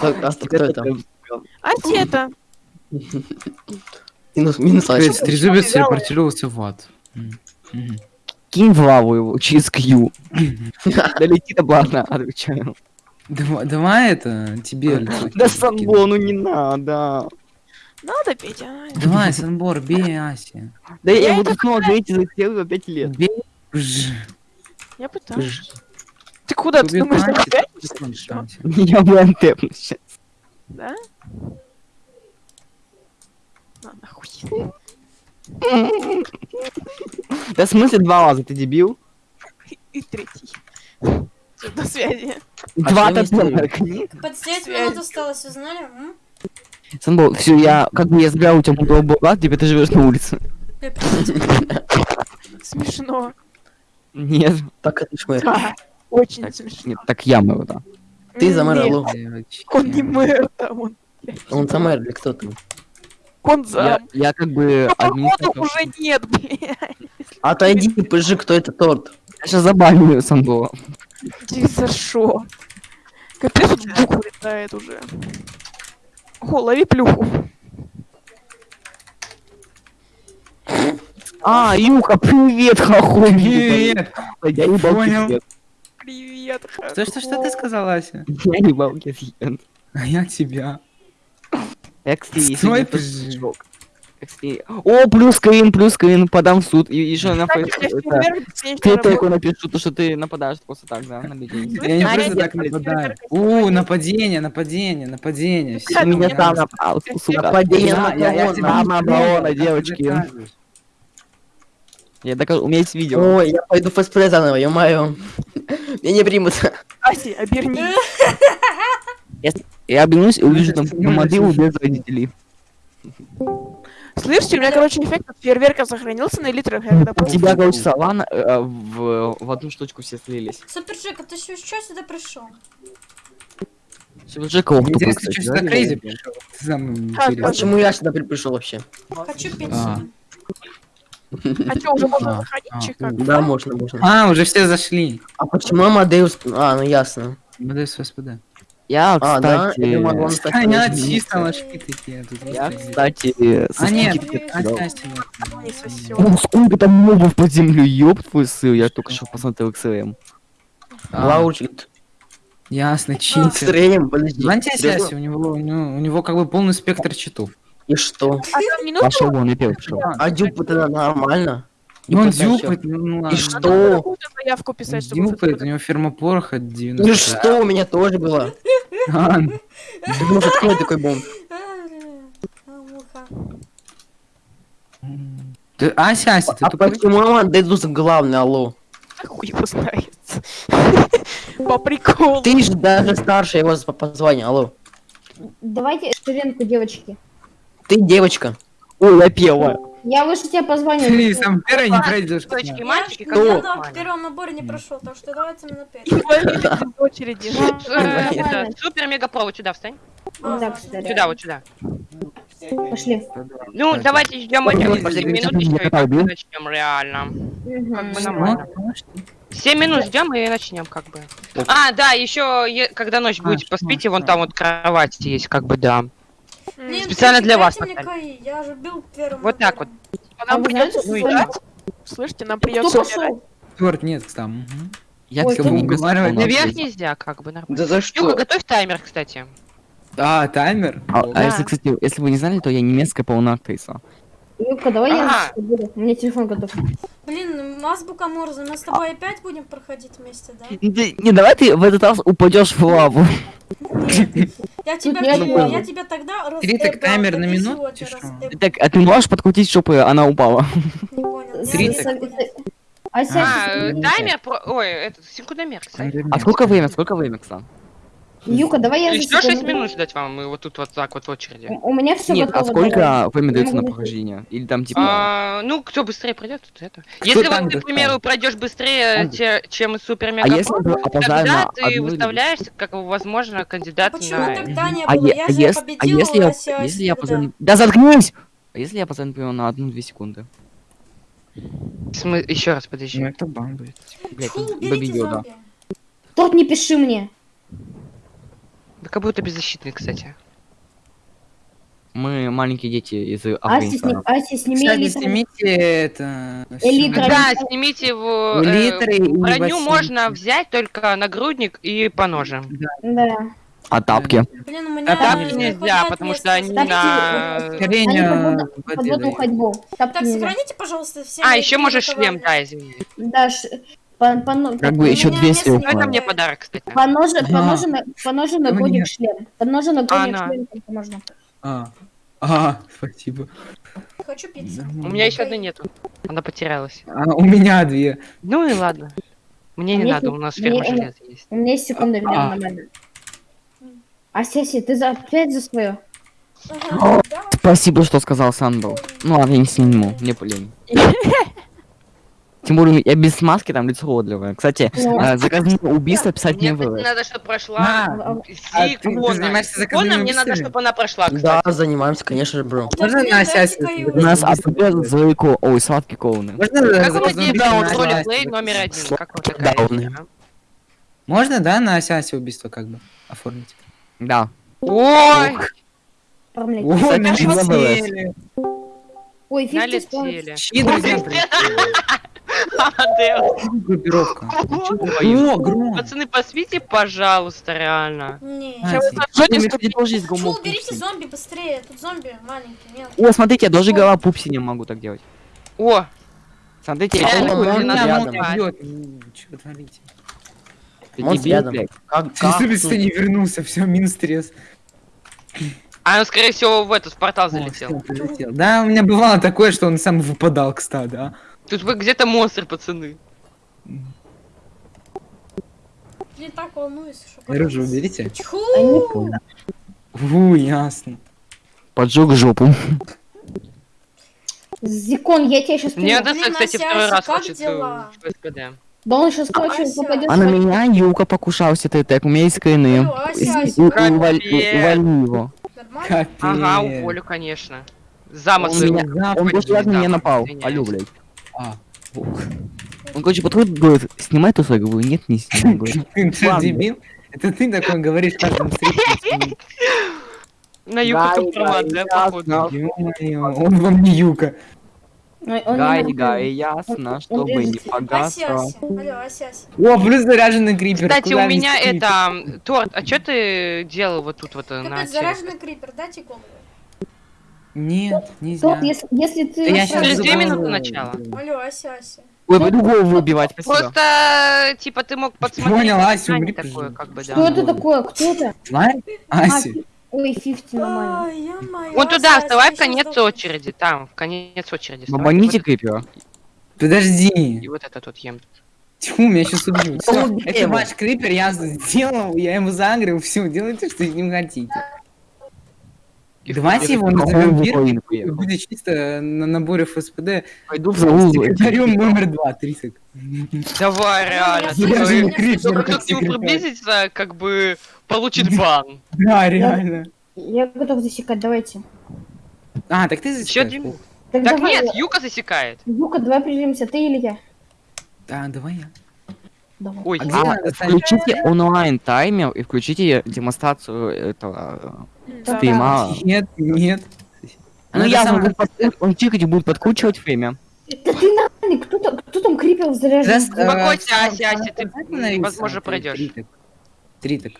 Кто, а кто это? А это? Минус, минус трезубец телепортировался в ад. Кинь в лаву его через Q. Долетит обратно, отвечаю. Давай, давай это тебе Да кину. Санбо, ну не надо. Надо, Петя. ай. Давай, Санбор, бей Аси. Да я буду снова говорить за целых 5 лет. Я пытаюсь. Ты куда? Ты думаешь, всё. Я бы антепну сейчас. Да? На, нахуй. Да в смысле два раза, ты дебил? И третий. До связи. Два что не прикинь. Под 9 Связь. минут осталось, узнали? М? Санбо, все, я, как бы я забрал у тебя мутого бога, теперь ты живешь на улице. Смешно. Нет, Так. Да, Очень Так, смешно. нет, так я мэр, да. Ты за мэра, Лу. Он не мэр, там он. Он за мэр или кто там? Он Я, я как бы Но походу уже нет, блядь. Отойди, пыжи, кто это торт? Я сейчас забаню Санбо. Ты за шо? Капец, тут бух летает уже. О, лови плюху. А, Юка, привет, хохой. Привет! Я ебал Понял. Привет, Что, что, что ты сказал, Ася? Я ебал кисет. А я тебя. Кстати, Стой, кстати, О, плюс Квин, плюс Квин, подам в суд. И еще на Ты только напишу, то, что ты нападаешь просто так, да, на людей. Я не просто так нападаю. У, нападение, нападение, нападение. Я- сам напал. Нападение Я- на тебя не знаю, девочки. Я докажу, у меня есть видео. Ой, я пойду фестплей заново, ё-моё. Меня не примут. Аси, оберни. Я обернусь и увижу там модилу без родителей. Слышите, у меня, короче, эффект от фейерверка сохранился на элитрах. Я когда тебя, короче, салан э, в, в одну штучку все слились. Супер Джек, а ты что сюда пришел? Супер Джека, ох, тупо, Интересно, что сюда да? Крейзи пришел. А. Почему я сюда при- пришел вообще? Хочу пить А. что, уже можно заходить, а? Да, можно, можно. А, уже все зашли. А почему Амадеус... А, ну ясно. МДС СПД. Я, А, да? кстати... Я думал, он так А, не не изменился. чисто ложки такие. тут Я, кстати, со А нет, Ой, а сколько там мобов под землю, ёб твой сыр, я только что посмотрел XM. А, Лаучит. Ясно, читер. Рейм, подожди. Знаете, у него, у него как бы полный спектр читов. И что? А Пошел вон, я первый пошел. А дюп это нормально? И он подача. дюпает, ну, ну ладно. И что? заявку писать, чтобы... Дюпает, у него ферма пороха Ну 90. и что у меня тоже было? А, Ну открой такой бомб. А, а, ты- Ася, Ася, ты А тупой? почему Амадеус главный, алло? Хуй его знает. По приколу. Ты же даже старше его по по званию, алло. Давайте ширинку, девочки. Ты девочка. Ой, я первая. Я выше тебя по званию. Ты сам первый не пройдешь. Девочки, Я, мальчики, я как на нормально. первом наборе не прошел, так что давайте на И первом. ловили без очереди. Супер мега вот сюда встань. Сюда, вот сюда. Пошли. Ну, давайте ждем Ой, эти ой, 7 ой, минут еще и начнем реально. Как бы Ну, нормально. 7 минут ждем и начнем как бы. А, да, еще когда ночь А, будете, что, поспите, вон там вот кровать есть, как бы, да. Блин, Специально для вас, я же бил первым. Вот так набором. А А Нам знаете, придется ну умирать. Слышите, нам придется умирать. Торт нет, там. Я Ой, ты- уговаривать Наверх нельзя, как бы, нормально. Да за Юга, что? готовь таймер, кстати. А, таймер? А, О, а если, кстати, если вы не знали, то я немецкая полная актриса. Юбка, давай я буду. У меня телефон готов. Блин, азбука Морзе, мы с тобой опять будем проходить вместе, да? Не, не, давай ты в этот раз упадешь в лаву. Нет. Я тебя, было. я тебя тогда раз... Три так таймер так на минуту, эбал. Так, а ты можешь подкрутить, чтобы она упала? Не понял. Три Я- так. А, э, таймер, про- ой, этот, секундомер, кстати. А сколько время, сколько время, Ксан? Юка, давай я за Еще 6 секунду. минут ждать вам, и вот тут вот так вот в очереди. У меня все Нет, готово. а сколько время дается на прохождение? Или там типа... А, ну, кто быстрее пройдет, тут это. Если вот ты, к примеру, пройдешь быстрее, чем супер А мега если я опоздаю тогда ты выставляешься как возможно кандидат Почему на. тогда не А, было? Я а же а если я, Ася Аси если я опоздаю... Да заткнись! А если я опоздаю, например, на одну-две секунды? Еще раз подожди. Ну, это бан будет. Блять, Фу, победил, уберите да. Торт, не пиши мне. Да как будто беззащитный, кстати. Мы маленькие дети из Афганистана. сни- Ася, сними Кстати, элитру. снимите это... Элитра. Да, снимите его. э, Литры и броню можно взять только нагрудник и по ноже. Да. А тапки? Блин, у меня А тапки не нельзя, потому что они Тапки, на... Они Скорее под воды водную дают. ходьбу. Тапки Так, сохраните, пожалуйста, все. А, еще можешь шлем, да, извини. Да, ш- по, по, но- Как бы еще меня 200 места не Ну, это мне подарок, кстати. по ноже, по А. ноже, на- по ноже на Ну, годик шлем. По ноже на годик Она. шлем только можно. А, а, спасибо. Хочу пиццу. У меня еще одной нету. Она потерялась. А, у меня две. Ну и ладно. Мне не надо, у нас ферма железа есть. У меня есть секунда, А. Вера, нормально. Ася, Ася, ты за, опять за свое? Спасибо, что сказал Сандал. Ну ладно, я не сниму, мне полень. Тем более, я без маски, там лицо уродливое. Кстати, Ну. э, заказные убийства писать не вы. надо, чтобы прошла А, А, а ты- ты Сикона. занимаешься Сикона, заказными мне надо, чтобы она прошла, Да, кстати. занимаемся, конечно же, бро. Можно блин, на дайте Асясе каюсь. будет? У нас АПП Зойко, ой, сладкие коуны. Можно Как у на ролеплей Асясе? номер один? Как вот Да, такая? а? Можно, да, на Асясе убийство как бы оформить? Да. Ой, оформлять. О, Кстати, налетели. Ой, 50 спаунов. налетели. Чьи друзья. Группировка. О, гром. Пацаны, посвите, пожалуйста, реально. Не. Чё вы сожжёте, Мне кстати, тоже есть Фу, гомофоб. берите зомби быстрее. Тут зомби маленький, нет. О, смотрите, я даже голова пупси не могу так делать. О, Смотрите, я вы творите? ты Он рядом. Как, Ты не вернулся, все, минус стресс. а он, скорее всего, в этот в портал О, залетел. прилетел. Да, у меня бывало такое, что он сам выпадал к стаду, а. Тут вы где-то монстр, пацаны. Блин, так волнуюсь, что Оружие уберите. Тьфу! А. Фу, ясно. Поджег жопу. Зикон, я тебя сейчас Мне. Одесса, кстати, второй раз хочет э, в. Да он сейчас Ася. попадет. А на меня Юка покушался ТТ, у меня есть скрины. Алло, Ася, Ася, У- у- как уваль- тебе? Увольни его. Ага, уволю, конечно. Замок Он меня- Он на меня напал. Алло, блядь. А, Он, короче, подходит, говорит, снимай тусой, я говорю, нет, не снимай. ты дебил? Это ты такой говоришь каждому зрителю. На юг Гай, компромат, гай, да, походу? Он вам не Юка. Гай, гай, ясно, чтобы не погасло. О, плюс заряженный крипер. Кстати, у меня это... Торт, а что ты делал вот тут вот э, на Капец, заряженный крипер, дайте голову. Нет, нельзя. Тот, если, если ты... Да я сразу- Через две минуты начала. Алло, Ася, Ася. Ой, пойду голову выбивать, спасибо. Просто, типа, ты мог подсмотреть Понял, Ася, умри, такое, как бы, Что да. это такое? Кто это? Лайк? А, фи- Ой, 50 нормально. Вон туда, Ася, вставай Ася, в конец сейчас очереди, там, в конец очереди. Бабаните Вот крипера. это- Подожди. И вот это тут ем. Тьфу, меня сейчас убьют. Это ваш крипер, я сделал, я ему загрел, все, делайте, что с ним хотите. Давайте его назовем и поехал? будет чисто на наборе ФСПД. Пойду в заул. Секретарем номер два, Трисок. Давай, реально. Я Только слышу, не кричу, как к нему как бы получит бан. Да, реально. Я готов засекать, давайте. А, так ты засекаешь? Так, нет, Юка засекает. Юка, давай прижимся, ты или я? Да, давай я. Давай. Ой, А А, включите онлайн таймер и включите демонстрацию этого. Стрима. Нет, нет. Ну Надо я подку- он чикать будет подкручивать время. Да ты нормальный, кто там, кто там крипер заряжен? Успокойся, Ася, Ася, ты, возможно, ты пройдешь. Триток. Триток.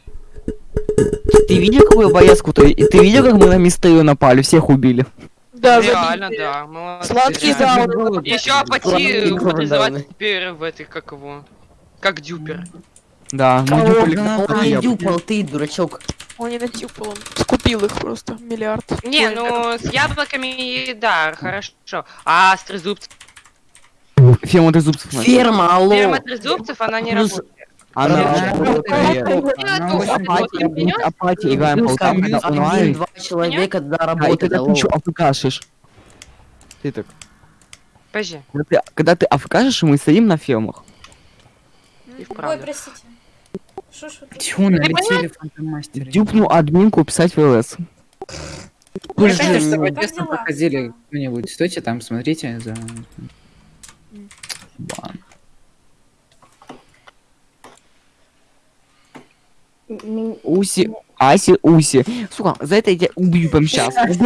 Ты видел, какую поездку ты? Ты видел, как мы на мистерию напали, всех убили? Да, Реально, забили. да, молодцы. Сладкий даун. Еще призывать да. теперь в этой, как его, как дюпер. Да, мы дюпали хлеб. дюпал, ты, дурачок. Он не натюпал, он скупил их просто, миллиард. Не, Ой, ну с яблоками, да, хорошо. А с трезубцем? Ферма трезубцев. Ферма, алло. Ферма трезубцев, она не Плюс- работает. Она Апатия. Играем полтам, когда онлайн. два человека, да, А, работает, ты алло. еще афкашишь. Ты так. Подожди. Когда ты, ты афкашишь, мы стоим на фермах. И Ой, простите. Шо ж вы? Тьфу, налетели фантомастеры. Дюпну админку писать в ЛС. Вы же- Одессу дела? проходили кто-нибудь? Стойте там, смотрите за... Бан. Уси, Аси, Уси. Сука, за это я тебя убью прямо сейчас. Нет,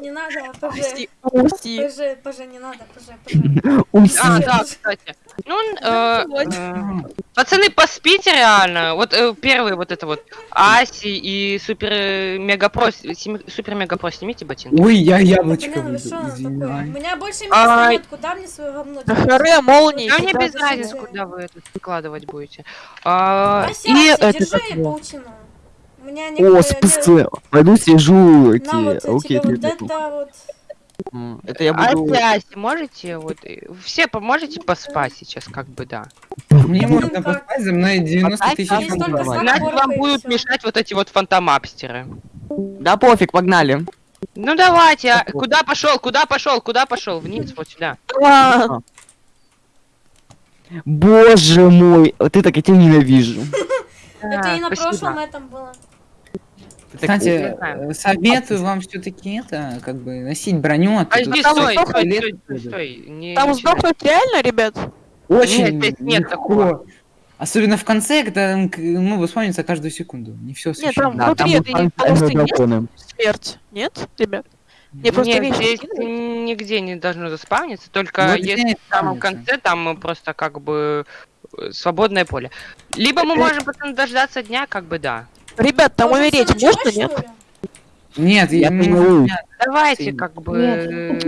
не надо, ПЖ. Усти, усти. ПЖ, ПЖ, не надо, ПЖ, ПЖ. Уси. А, да, кстати. Ну, э, э, пацаны, поспите реально. Вот э, первый вот это вот Аси и супер э, мега про, семи- супер мега про снимите ботинки. Ой, я яблочко выйду, такое? У меня больше места нет, куда мне свое говно Да девать? харе, молнии. Да мне куда без разницы, куда вы это складывать будете. А, Ася, и Ася, это держи паутину. У меня О, спасибо. Пойду эти. На вот Окей, тебе вот это вот. Это я буду... Ася, Ася, можете вот э, все поможете поспать сейчас, как бы да. Мне Ну, можно поспать, за мной 90 Опять тысяч Иначе вам будут мешать вот эти вот фантомапстеры. Да пофиг, погнали. Ну давайте, а куда пошел, куда пошел, куда пошел? Вниз, вот сюда. А, Боже мой, вот ты так я тебя ненавижу. Это и на прошлом этом было. Так- Кстати, Не э, советую вам все-таки это, как бы, носить броню. а то Подожди, тут стой, сто стой, лет стой, стой, будет. стой, не Там сдохнуть реально, ребят? Очень Нет, здесь нет легко. такого. Особенно в конце, когда ну, спавнится каждую секунду. Не все Нет, там Да, внутри там полосы есть драконы. смерть? Нет, ребят? Мне просто Нет, вещи здесь нигде не должно заспавниться, только Вот если здесь в самом конце там э, просто как бы э, свободное поле. Либо мы можем потом дождаться дня, как бы да. Ребят, там умереть можно, нет? Нет, Я тренируюсь. Давайте как бы Нет, э,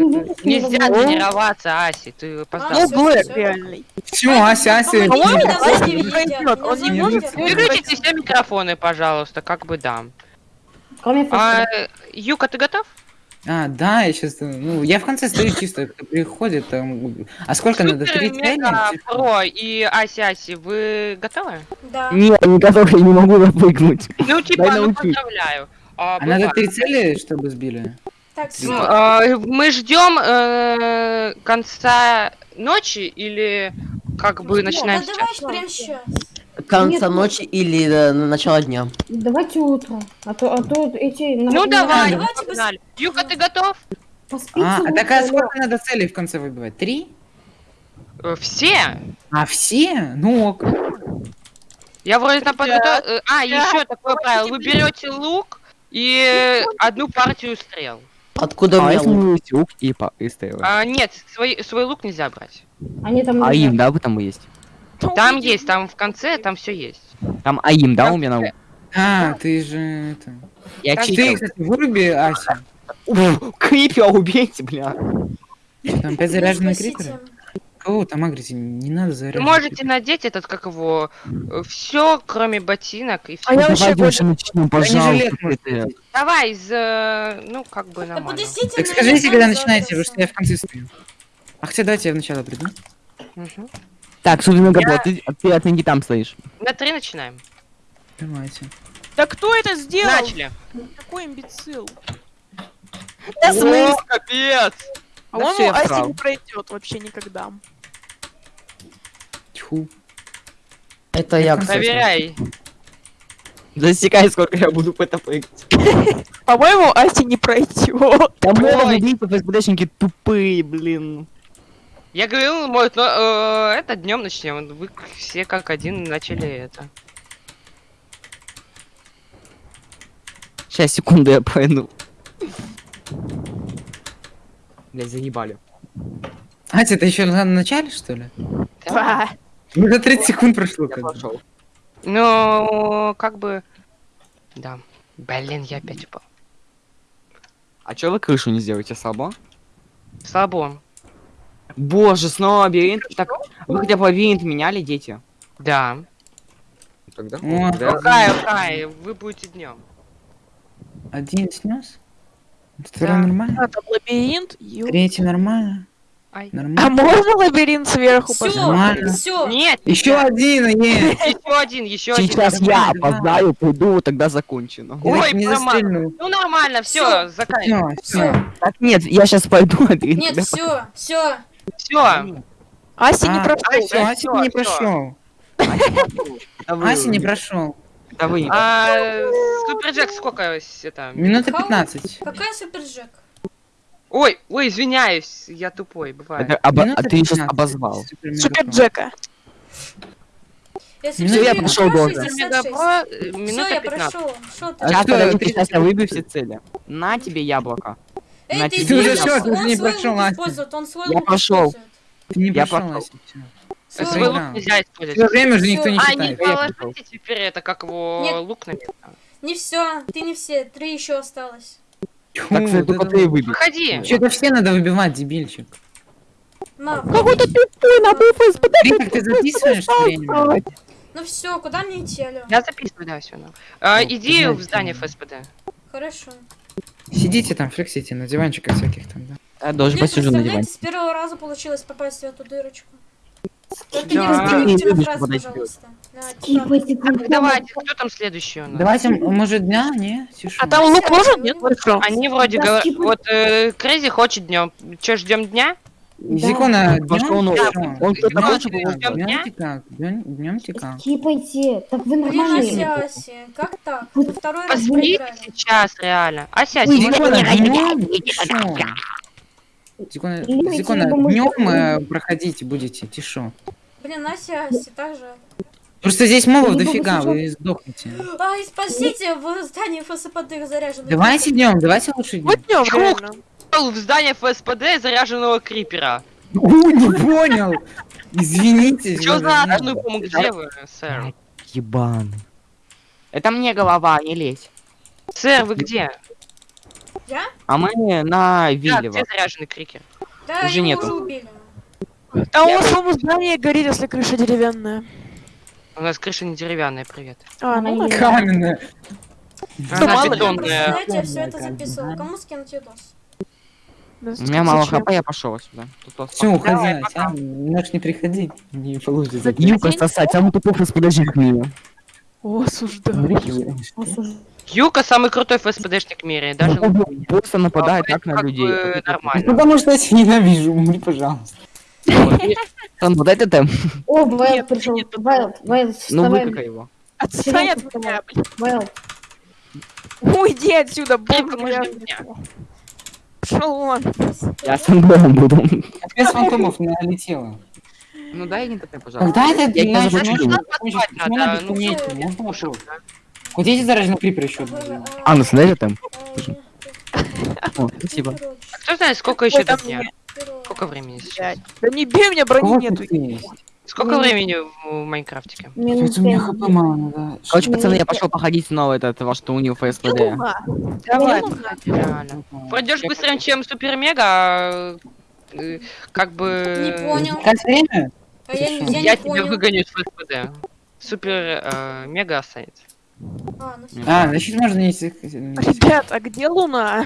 нельзя тренироваться, Аси, ты А, опоздал. Ну, Блэк всё. реальный. все, Ася, Ася. Помогите, По-моему, он не сзади может. Выключите все микрофоны, пожалуйста, как бы да. Кроме А. Юка, ты готов? А, да, я сейчас, ну, я в конце стою чисто, кто приходит, там, а сколько надо, три Мега, цели? Про и Аси Аси, вы готовы? Да. Нет, я не готов, я не могу запрыгнуть. Ну, типа, Дай ну, поздравляю. А, А надо три цели, чтобы сбили? Так, Ну, а, мы ждем э, конца ночи или как бы начинаем Да сейчас? давай прям сейчас. Конца Нет, ночи или э, начало дня. Давайте утро. А то, а то эти... Ну давай, давайте погнали. Юка, ты готов? А, а утро, так Лёх. сколько надо целей в конце выбивать? Три? Э, Все? А все? Ну ок. Я вроде там подготовил. А, еще такое правило. Вы берете лук и одну партию стрел. Откуда у А меня если лук? и по и стрелы? А, нет, свой, свой лук нельзя брать. Они там... А им, да, вы там есть? Там есть, там в конце, там все есть. Там Аим, да, у меня на А, ты же это... Я Так Ты, читал. кстати, выруби Асю. Крипера убейте, бля. Там опять заряженные Спасите. криперы? Кого там агрите? Не надо Вы заряжать. можете надеть этот, как его, все, кроме ботинок и А я все. вообще больше- Бронежилет пожалуйста. Давай, из, э, ну, как бы подождите, Так скажите, когда начинаете, потому что я в конце стою. А хотя давайте я вначале приду. Мгм. Так, Супер Мегабот, Я- ты, ты оцени там стоишь. На три начинаем. Давайте. Да кто это сделал? Начали. Какой имбецил? Да О, капец! А Да он Асти срал. не пройдет вообще никогда. Тьфу. Это я, кстати. Проверяй. Засекай, сколько я буду по это прыгать. По-моему, Асти не пройдет. Да много убийцев ФСБшники тупые, блин. Я говорил, может, но э, это днем начнем. Вы все как один начали это. Сейчас, секунду, я пойду. Блять, заебали. Ася, это еще на начале, что ли? Да. Уже 30 секунд прошло. Я пошел. Ну, как бы... Да. Блин, я опять упал. А чё вы крышу не сделаете слабо? Слабо. Боже, снова лабиринт. Так, вы хотя бы лабиринт меняли, дети? Да. Тогда. Кай, Кай, вы будете днем. Один снес. Второй Да. нормально. А, там лабиринт. ё- Третий нормально. Ай. А Нормально. можно лабиринт сверху Все? Нормально. все. Нет, Еще один, нет. еще один, еще один. Сейчас я опоздаю, приду, тогда закончено. Ой, не застрельнул. Ну нормально, все, заканчиваем. Все, все. Так нет, я сейчас пойду, а ты Нет, все, все. Все. Асти не А, прошел. Все, всё, не прошел. Ася не прошел. это вы А Супер Джек сколько это? Минута Хау? 15. Какая суперджек? Ой, ой, извиняюсь, я тупой, бывает. Это оба- Минута А ты сейчас 15. обозвал. Супер Супер мегафон. Джека. Если Ну, я прошу, долго. 66. Мегапро, э, минута я 15. прошел. А Сейчас, подожди, ты- сейчас я выбью все цели. На тебе яблоко. Эй, на ты Ты уже всё, ты Он не лук Настя. использует, он свой Я использует. Ты не Я пошел, пошел. Ася, всё. Свой лук. нельзя использовать. Всё время же никто не Всё. А, не считает. положите теперь это, как его лук на. Не все, ты не все, три еще осталось. Тьфу, Так, вот только ты выбей. Выходи. Чё-то все надо выбивать, дебильчик. Какой-то тупой на ФСБ. Ты как ты записываешь время? Ну все, куда мне идти, алло? Я записываю, да, все. А, Ну, иди в здание. ФСПД. Хорошо. Сидите там, флексите на диванчиках всяких там, да. Я тоже Блин, посижу на диване. с первого раза получилось попасть в эту дырочку. Только Да. не подойти. пожалуйста. Телефон. давайте, кто там следующий у нас? Давайте, может, дня? Не? Тише. А там лук может? Нет, хорошо. Они вроде Да, говорят, вот э, Крейзи хочет днем. Че, ждем дня? Зикона, он, кто-то хочет, тика, ждём днём дня? тика, днём- днём тика. Скипайте. Так вы нормальные. Как так? Вы второй раз сейчас, реально. Ася, Зикона, днем? Тишо. Зикона, Зикона, днем проходите будете, тишо. Блин, Ася, Ася, так же. Просто здесь мобов дофига, вы сдохнете. Ай, спасите, в здании ФСПД заряжены. Давайте днем, давайте лучше днем. Вот днем. В здание ФСПД заряженного крипера. Ой, не понял. Извините. Че за я- ну пому, где вы, сэр? Ебан. Это мне голова, не лезь. Сэр, вы где? Я? А мы на Да, Виллево. где заряженный крикер? Да, Уже его нету. уже убили. А у вас, по-моему, здание горит, если крыша деревянная. У нас крыша не деревянная, привет. А, ну Она да. Каменная. Она бетонная. Знаете, я все это да. Кому скинуть видос? У меня мало хп, я пошел сюда. Все, уходи. Можешь не приходить. Не получится. Юка сосать, самый тупой подожди меня. О, осуждаю. Юка самый крутой ФСПДшник в мире, даже. Просто нападает А, так на людей. нормально. Потому что я тебя ненавижу, умри, пожалуйста. Он вот этот там. О, Вайл Нет, пришел. нет, Вайл, Вайл, Ну выкакай его. Отстань от меня, блин. Вайл, Уйди отсюда, грязный. мне. Пошел вон. Я сэндбомом буду. Опять с фантомов налетело. Ну дай не ТП, пожалуйста. Когда это Я? Надо, Почему надо ну, Можно вопрос? Слушай, да. Где эти зараженные крипер еще? А, ну смотри там. О, спасибо. А кто знает, сколько еще там? Герой. Сколько времени сейчас? Да не бей меня, брони нету. Сколько времени в Майнкрафтике? минут у меня пять. хп мало надо. Короче, пацаны, я пошел походить снова этот ваш ФСПД. Луна. Давай, реально. Пройдешь быстрее, чем Супер Мега, э, как бы... Не понял. Как время? А я, тебя понял. выгоню из ФСПД. Супер э, Мега останется. А, ну. А, значит можно не... Ребят, а где Луна?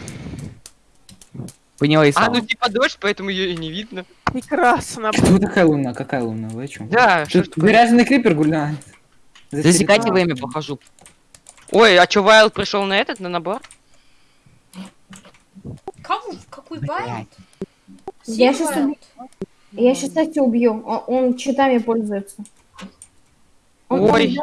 Поняла и А, сам. ну типа дождь, поэтому ее и не видно. Прекрасно. Что такая луна? Какая луна? Вы о чем? Да, что такое? заряженный крипер гуляет. За Засекайте время, похожу. Ой, а чё, Вайл пришел на этот, на набор? Кого? Какой байт? Я щас убью. Я сейчас кстати убью. Он, он читами пользуется. Он- Ой,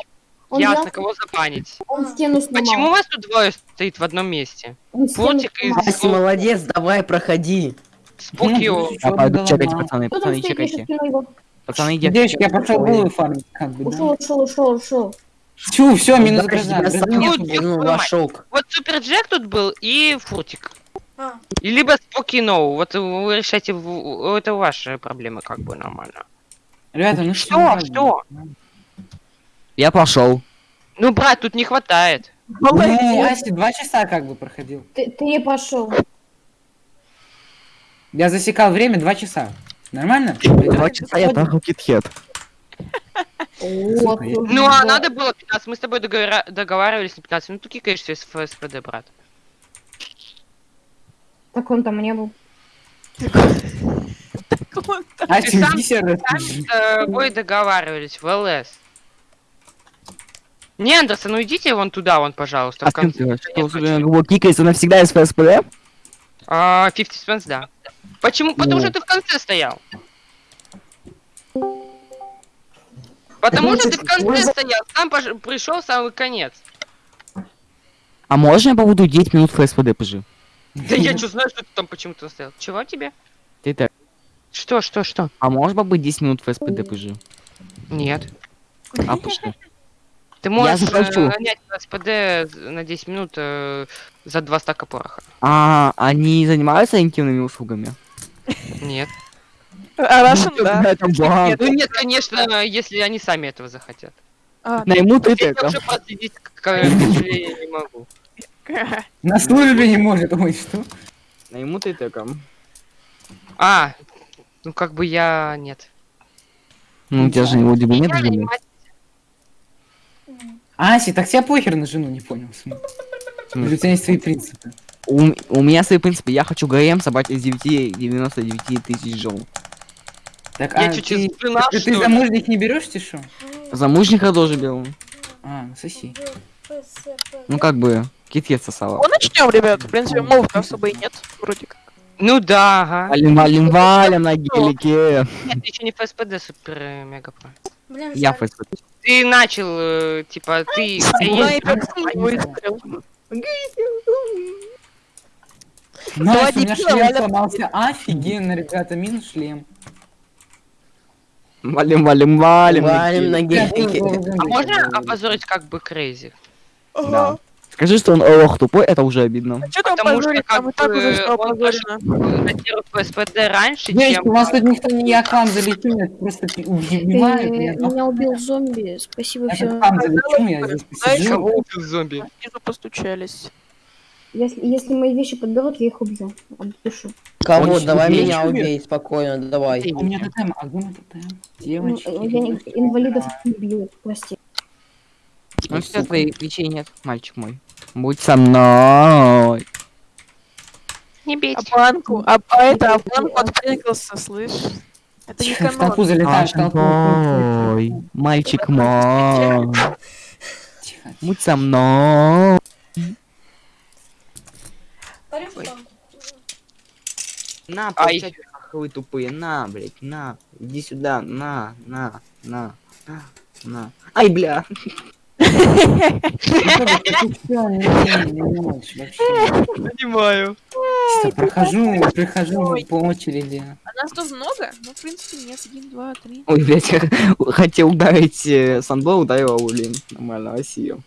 он ясно, взял- кого забанить. Он стену сломал. Почему у вас тут двое стоит в одном месте? Фуртик и. Ася, молодец, давай, проходи. Спокио. Ну, Я пойду чекайте, пацаны, пацаны, чекайте. его. Пацаны, идите. Девочки, я пошел булы фармить, как бы, Ушел, ушел, ушел, ушел. Все, все, минус ну, твою мать. вошок. Вот Супер Джек тут был и Фуртик. А, И либо Спокино. Вот вы решайте, в- это ваши проблемы, как бы нормально. Ребята, ну Что? что? Что? Я пошел. Ну, брат, тут не хватает. Ну, Молодец. Ася, два часа как бы проходил. Ты, ты не пошел. Я засекал время два часа. Нормально? Два часа я трахал я- Ну, а надо было 15. Мы с тобой договаривались на 15. Ну, ты кикаешься из ФСПД, брат. Так он там не был. Ася, Ты сам- с тобой договаривались в ЛС. Не, Андерсон, ну идите вон туда, вон, пожалуйста, А в с кем конце. ты? Что, его кикается навсегда из ФСПД? А, 50 Cent, да. Почему? Потому Ну. что ты в конце стоял. Потому что ты в конце стоял, сам пришел самый конец. А можно я побуду 10 минут в ФСПД, пожи? Да я что знаю, что ты там почему-то стоял. Чего тебе? Ты так. Что, что, что? А можешь побыть 10 минут в ФСПД, пожи? Нет. А, пошли. Ты можешь э, заплачу. нанять СПД на 10 минут э, за 2 стака пороха. А, они занимаются интимными услугами? Нет. А Russian, да. Это банк. Ну нет, конечно, если они сами этого захотят. А, Найму ты Я уже к сожалению, не могу. На службе не может, ой, что? Найму ты так. А, ну как бы я нет. Ну, у тебя же вроде бы нет Я жены. Аси, так тебя похер на жену, не понял. Или у тебя есть свои принципы? У, у меня свои принципы. Я хочу ГМ собрать из 9, 99 тысяч жен. Так, Я а ты, жена, замужних не берешь, ты что? Замужника тоже беру. А, ну соси. Ну, как бы, кит сосала. Ну, начнем, ребят. В принципе, мов особо и нет. Вроде как. Ну да, ага. Валим, валим, валим на гелике. Нет, ты еще не ФСПД супер э, мега про. Блин, Я жаль. ФСП. Ты начал, э, типа, ты... Настя, у меня шлем сломался. Офигенно, ребята, минус шлем. Валим, валим, валим. Валим на гелике. гелике. А можно опозорить как бы Крейзи? Да. Скажи, что он ох тупой, это уже обидно. Что там Потому что позорить? Там и так уже все он опозорено. Датирует ФСПД раньше, Девочки, чем... у вас тут никто не я вам залечу, меня просто Я меня убил зомби, спасибо, я все. к вам залечу, я здесь посижу. Кого убил зомби? Снизу постучались. Если, если мои вещи подберут, я их убью. Отпишу. Кого? Очень Давай убей. меня убей, спокойно, давай. У меня тотем, а где мой тотем? Ну, Девочки. я не- инвалидов не бью, прости. Ну все, твоих вещей нет, мальчик мой. Будь со мной. Не А бейте. банку, а, а это, а банку отпрыгался, слышь? Это не в канон. толпу залетаешь, в толпу. Мой, мальчик мой. Тихо. Будь со мной. На, Ай. получай, вы тупые, на, блядь, на. Иди сюда, на, на, на, на, на. Ай, бля. Понимаю. Прохожу, прихожу Ой. по очереди. А нас тут много? Ну, в принципе, нет. Один, два, три. Ой, блядь, я хотел ударить э, Санбо, ударил, блин. Нормально, Россию.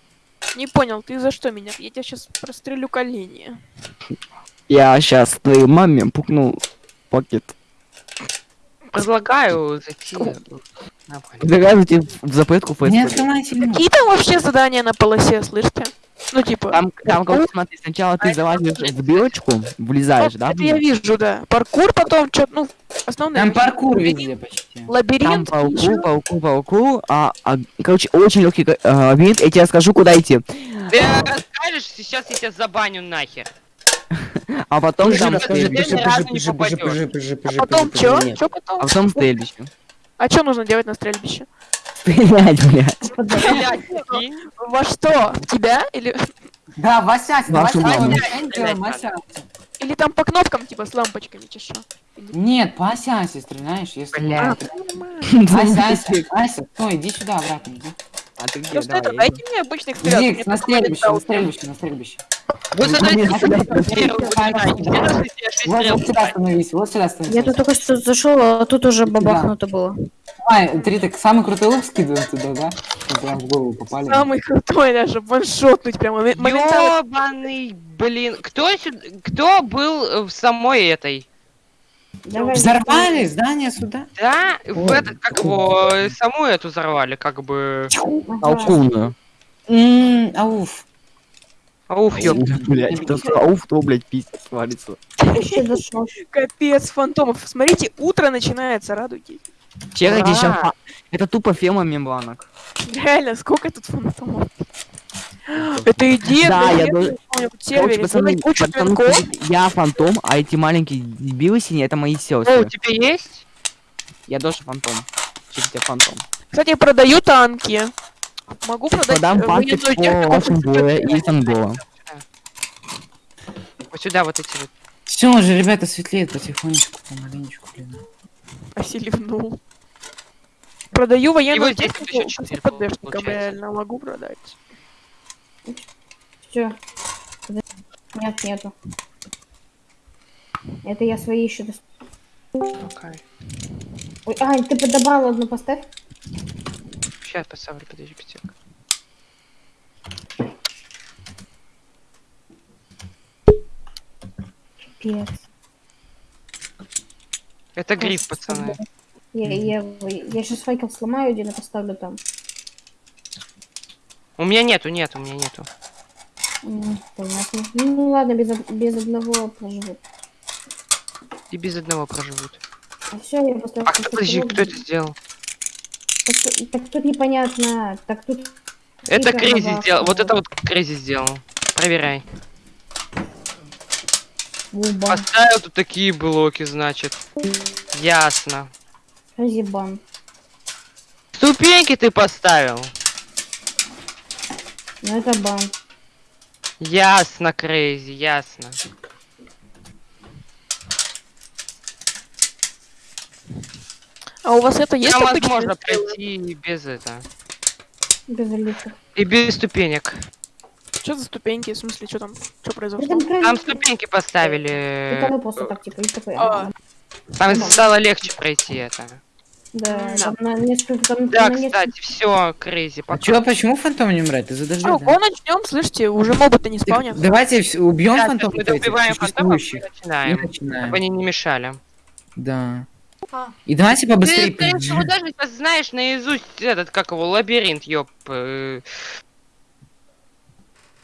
Не понял, ты за что меня? Я тебя сейчас прострелю колени. Я сейчас твоей маме пукнул пакет. Предлагаю зайти... на поле. Предлагаю тебе в запретку меня. Какие там вообще задания на полосе, слышите? Ну, типа... Там, там, как, смотри, сначала ты залазишь в дырочку, влезаешь, да? Это я вижу, да. Паркур потом, что ну, основные... Там паркур везде почти. Там Лабиринт, пауку, ещё. пауку, пауку, а, а, короче, очень легкий э, лабиринт, я тебе расскажу, куда идти. Ты расскажешь, сейчас я тебя забаню нахер. А потом там А потом нет. Что потом? а потом стрельбище. А что нужно делать на стрельбище? Стрелять, блядь. Во что? В тебя? Или, Да, мы делаем Васясь. или там по кнопкам, типа, с лампочками, чеша? Нет, по Асясе стреляешь, если... Блядь. Ася, Ася, Ася, стой, иди сюда обратно, иди. А ты где? Просто это, дайте мне обычных. Иди на стрельбище, на стрельбище, на стрельбище. Вот шесть Вот, вот сюда становись, вот сюда становись. Я тут только что зашел, а тут уже бабахнуто было. А, три так самый крутой лук скидываем туда, да? Прям в голову попали. Самый крутой даже, ваншотнуть прямо. Ёбаный, блин. Кто сюда, кто был в самой этой? Давай. Взорвали здание сюда? Да, в Ой. это, как его, саму эту взорвали, как бы. Ага. Толкунную. Ммм, ауф. Ауф, ёб. Блядь, кто сказал, уф, то, блядь, пиздец свалится. Капец, фантомов. Смотрите, утро начинается, радуйтесь. Вчера где сейчас... Это тупо фема мембанок. Реально, сколько тут фантомов? Это идея, Да, я должен- Короче, пацаны, пацаны, я фантом, а эти маленькие дебилы синие, это мои О, у сестры. тебя есть? Я тоже фантом. Чуть тебя фантом. Кстати, я продаю танки. Могу продать Продам панки по боя и Сангола. Вот сюда вот эти вот. Все уже, ребята, светлеет потихонечку, помаленечку, блин. Оселивнул. Продаю военную здесь технику ПДшникам, реально могу продать. Все. Нет, нету. Это я свои еще дос- Ой, Ань, ты подобрал одну поставь? Сейчас поставлю, подожди, пятик. Пипец. Это гриф, пацаны. Я, я, я сейчас факел сломаю один и поставлю там. У меня нету, нет, у меня нету. Понятно. Ну ладно, без, без одного проживут. И без одного проживут. А все, я поставлю. А кто, подожди, кто это сделал? Так, тут- так тут непонятно. Так тут... Это Крейзи Новак сделал. Вот это вот Крейзи сделал. Проверяй. Вуба. Поставил тут такие блоки, значит. Ясно. Разъебан. Ступеньки ты поставил. Ну это бан. Ясно, Крейзи, ясно. А у вас это есть Там возможно стрелы? пройти и без это. Без элиты. И без ступенек. Что за ступеньки? В смысле, что там? Что произошло? Там, Там ступеньки поставили. Это просто так, типа, и такой. А. Там стало легче пройти это. Да, Да. там на несколько... Там Да, на несколько- кстати, все, Крейзи, А пока. чё, почему фантом не умирает? Из-за дождя, Ну, да? го начнем, слышите, уже мобы-то не спавнят. Давайте убьем фантомов мы добиваем фантомов и начинаем. Чтобы они не мешали. Да. А, И давайте побыстрее. Ты, всего, даже знаешь наизусть этот, как его, лабиринт, ёп. э.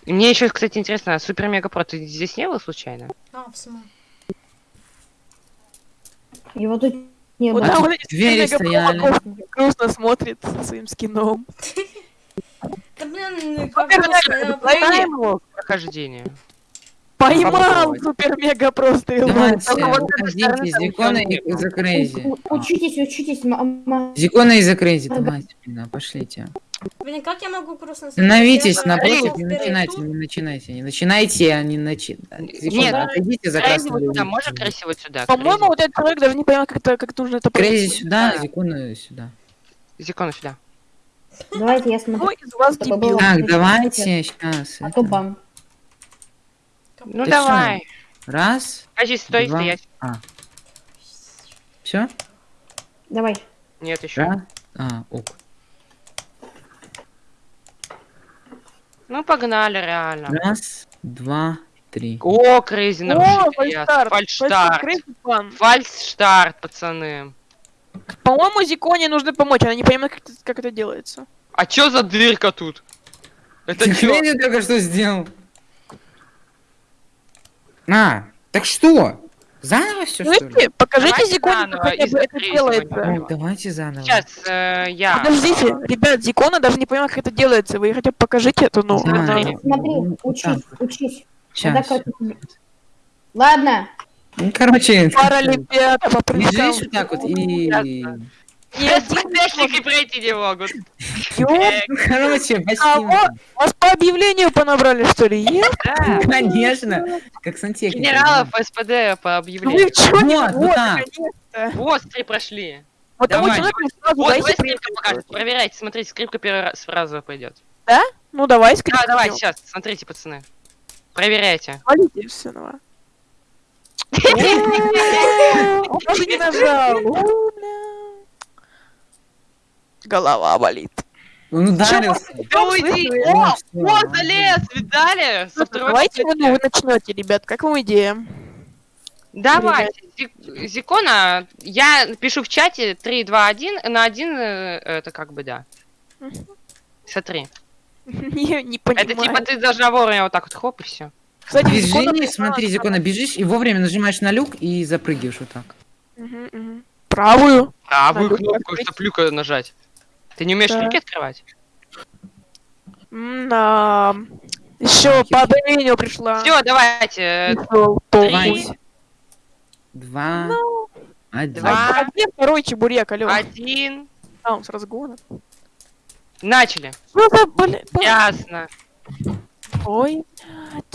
Мне еще, кстати, интересно, а Супер Мега Про, ты здесь не был случайно? а, в смысле? Его тут не Вот было. там вот эти двери мега стояли. провоков грустно смотрит со своим скином. Да блин, ну, Во-первых, его прохождение. Поймал супер мега просто Зикона и не за Крейзи. У- Учитесь, учитесь, м- м- Зикона и за Крейзи, давайте, блин, пошлите. Блин, как я могу грустно Становитесь напротив, не начинайте, не начинайте, не начинайте, а не начинайте. Нет. отойдите за вот сюда, можно Крейзи вот сюда? По-моему, вот этот человек даже не понимает, как это, как нужно это Крейзи сюда, Да. Зикона сюда. Зикона сюда. Давайте я смотрю. Ну, из вас дебил. Так, давайте сейчас. А то бан. Ну давай. Раз, Подожди, стой, Два. стоять. все, Давай. Нет, еще. А, ок. Ну погнали, реально. Раз, два, три. О, Крейзи О, нарушитель. Фальштарт. Фальштарт, пацаны. По-моему, Зиконе нужно помочь, она не понимает, как это, как это делается. А чё за дырка тут? Это Ты чё? Крейзи только что сделал. А, так что? Заново все, что ли? Покажите заново, как хотя бы из-за это делается. давайте заново. Сейчас, э, я... Подождите, ребят, Зикона даже не понимает, как это делается. Вы хотя бы покажите это, ну. Да, это- Смотри. Смотри, ну, вот учись, так учись. Как- Ладно. Ну, короче, Паралимпиада по прыжкам. бежишь вот так вот и... Ясно. Ни один СПДшники пройти не могут. Короче. Кого? Вас по объявлению понабрали, что ли? Да. Конечно, как сантехник. Генералов СПД по Ну Вы объявлению. чё не Вот, вот, да. наконец-то. Вот, три прошли. Вот Давай, человеку сразу Вот, скрипка покажет. Проверяйте, смотрите, скрипка первый раз сразу пойдет. Ну давай, скрипку. Да, давай, сейчас, смотрите, пацаны. Проверяйте. Валите все, давай. Он даже не нажал. Голова болит. Он ударился. Да уйди! О, Ну, о, залез, видали? Со второй Давайте попытки. ну, вы начнете, ребят. Как вам идея? Давайте, Зи- Зикона, я пишу в чате 3, 2, 1, на 1 это как бы да. Смотри. Не, не Это понимаю. типа ты должна вовремя вот так вот хоп и все. Кстати, пришла смотри, на- Зикона, бежишь и вовремя нажимаешь на люк и запрыгиваешь вот так. Правую. Правую кнопку, чтобы люка нажать. Ты не умеешь Да. люки открывать? Да. Еще по объявлению пришла. Все, давайте. Давайте. Два, один. Два. А где второй чебурек, алё? Один. А, он с разгона. Начали. Ну да, блин. Ясно. Ой,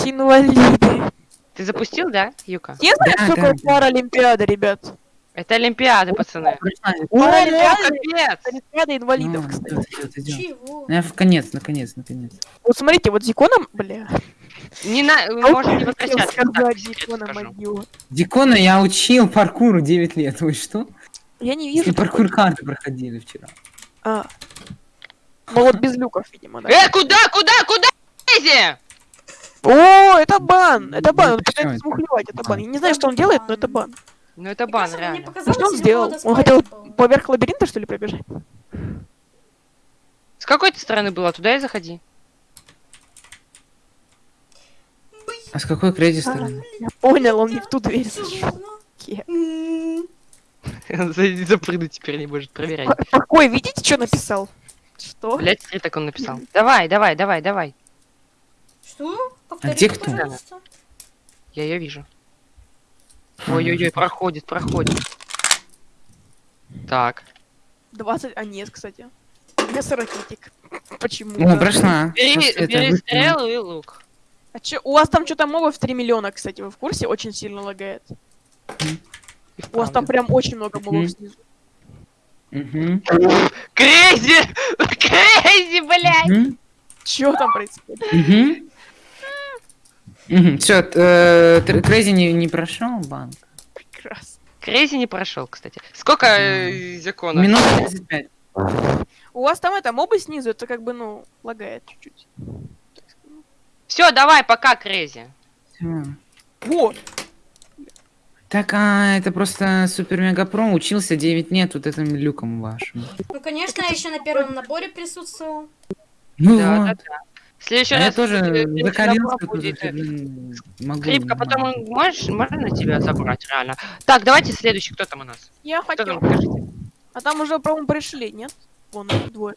инвалиды. Ты запустил, да, Юка? Я знаю, Да, что да, такое да. Паралимпиада, ребят. Это Олимпиады, пацаны. О, О, реально? капец! Паралимпиада инвалидов, Ну, кстати. Чего? Ну, в конец, наконец, наконец. Вот смотрите, вот Зиконом, бля. Не на... А Можно не возвращаться. скажу. могила. Дикона я учил паркуру 9 лет. Вы что? Я не вижу. паркур карты проходили вчера. А, Ну вот без люков, видимо, да. Э, куда, куда, куда? Лези! О, это бан! Это бан, он Ну, пытается почему? смухлевать, это бан. Я не знаю, что он делает, но это бан. Ну это бан, кажется, реально. показалось, Что он или сделал? Он хотел поверх лабиринта, что ли, пробежать? С какой ты стороны была? Туда и заходи. А с какой крейзи стороны? Я понял, он не в ту дверь зашел. Запрыгнуть теперь не может проверять. Какой, видите, что написал? Что? Блять, смотри, так он написал. Давай, давай, давай, давай. Что? Повтори, где кто? пожалуйста. Я ее вижу. Ой-ой-ой, проходит, проходит. Так. 20, а нет, кстати. Без ракетик. Почему? О, прошла. Бери, бери стрелу и лук. А чё, у вас там что-то мобов 3 миллиона, кстати, вы в курсе? Очень сильно лагает. И У вас там прям очень много мобов снизу. Мгм. Крейзи! Крейзи, блядь! Чё там происходит? Все, Крейзи не, не прошел банк. Прекрасно. Крейзи не прошел, кстати. Сколько э, закона? Минута 35. У вас там это, мобы снизу, это как бы, ну, лагает чуть-чуть. Все, давай, пока, Крейзи. Всё. Во! Так, а это просто супер мега про учился 9 лет вот этим люком вашим. Ну, конечно, я еще на первом наборе присутствовал. Ну Да, да, вот. да. В следующий А я раз тоже э, ты закалился будет, могу. Скрипка, потом нормально. можешь, можно тебя забрать, реально. Так, давайте следующий, кто там у нас? Я Кто там, хотел. А там уже, по-моему, пришли, нет? Вон двое.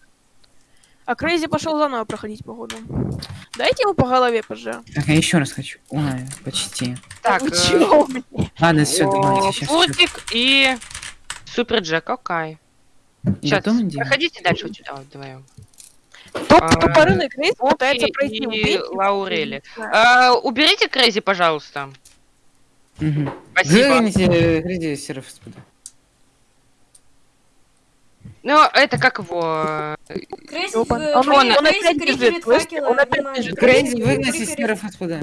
А Крейзи пошел заново проходить, походу. Дайте ему по голове, пожа. Так, я еще раз хочу. Ой, почти. Так, э, мне? Ладно, все, давайте сейчас. Флотик и Супер Джек, окей. Сейчас, проходите дальше вот сюда вот вдвоем. Топ, А, тупорылый Крейзи пытается пройти. и. Лаурели. А, уберите Крейзи, пожалуйста. Угу. Спасибо. Выгоните Крейзи серф спуда. Ну, это как его... Крейзи, э, Он- Крейзи, он опять Крейзи бежит, слышите? Он опять бежит. Крейзи, Крейзи крикерит- серф спуда.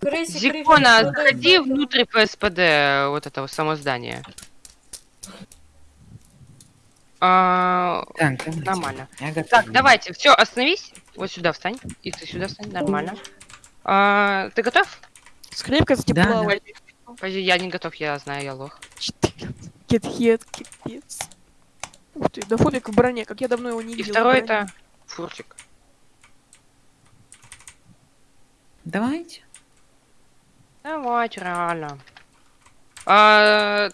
Крейзи Зикона, заходи внутрь ПСПД вот этого само здания. А, Так, давайте. нормально. Готов. Так, давайте, все, остановись. Вот сюда встань. И ты сюда встань, нормально. А, ты готов? Скрипка кстати, Да, да. Подожди, я не готов, я знаю, я лох. 14. Кетхед, кипец. Ух ты, да фобик в броне, как я давно его не И видел. в второй это фуртик. Давайте. Давайте, реально. А,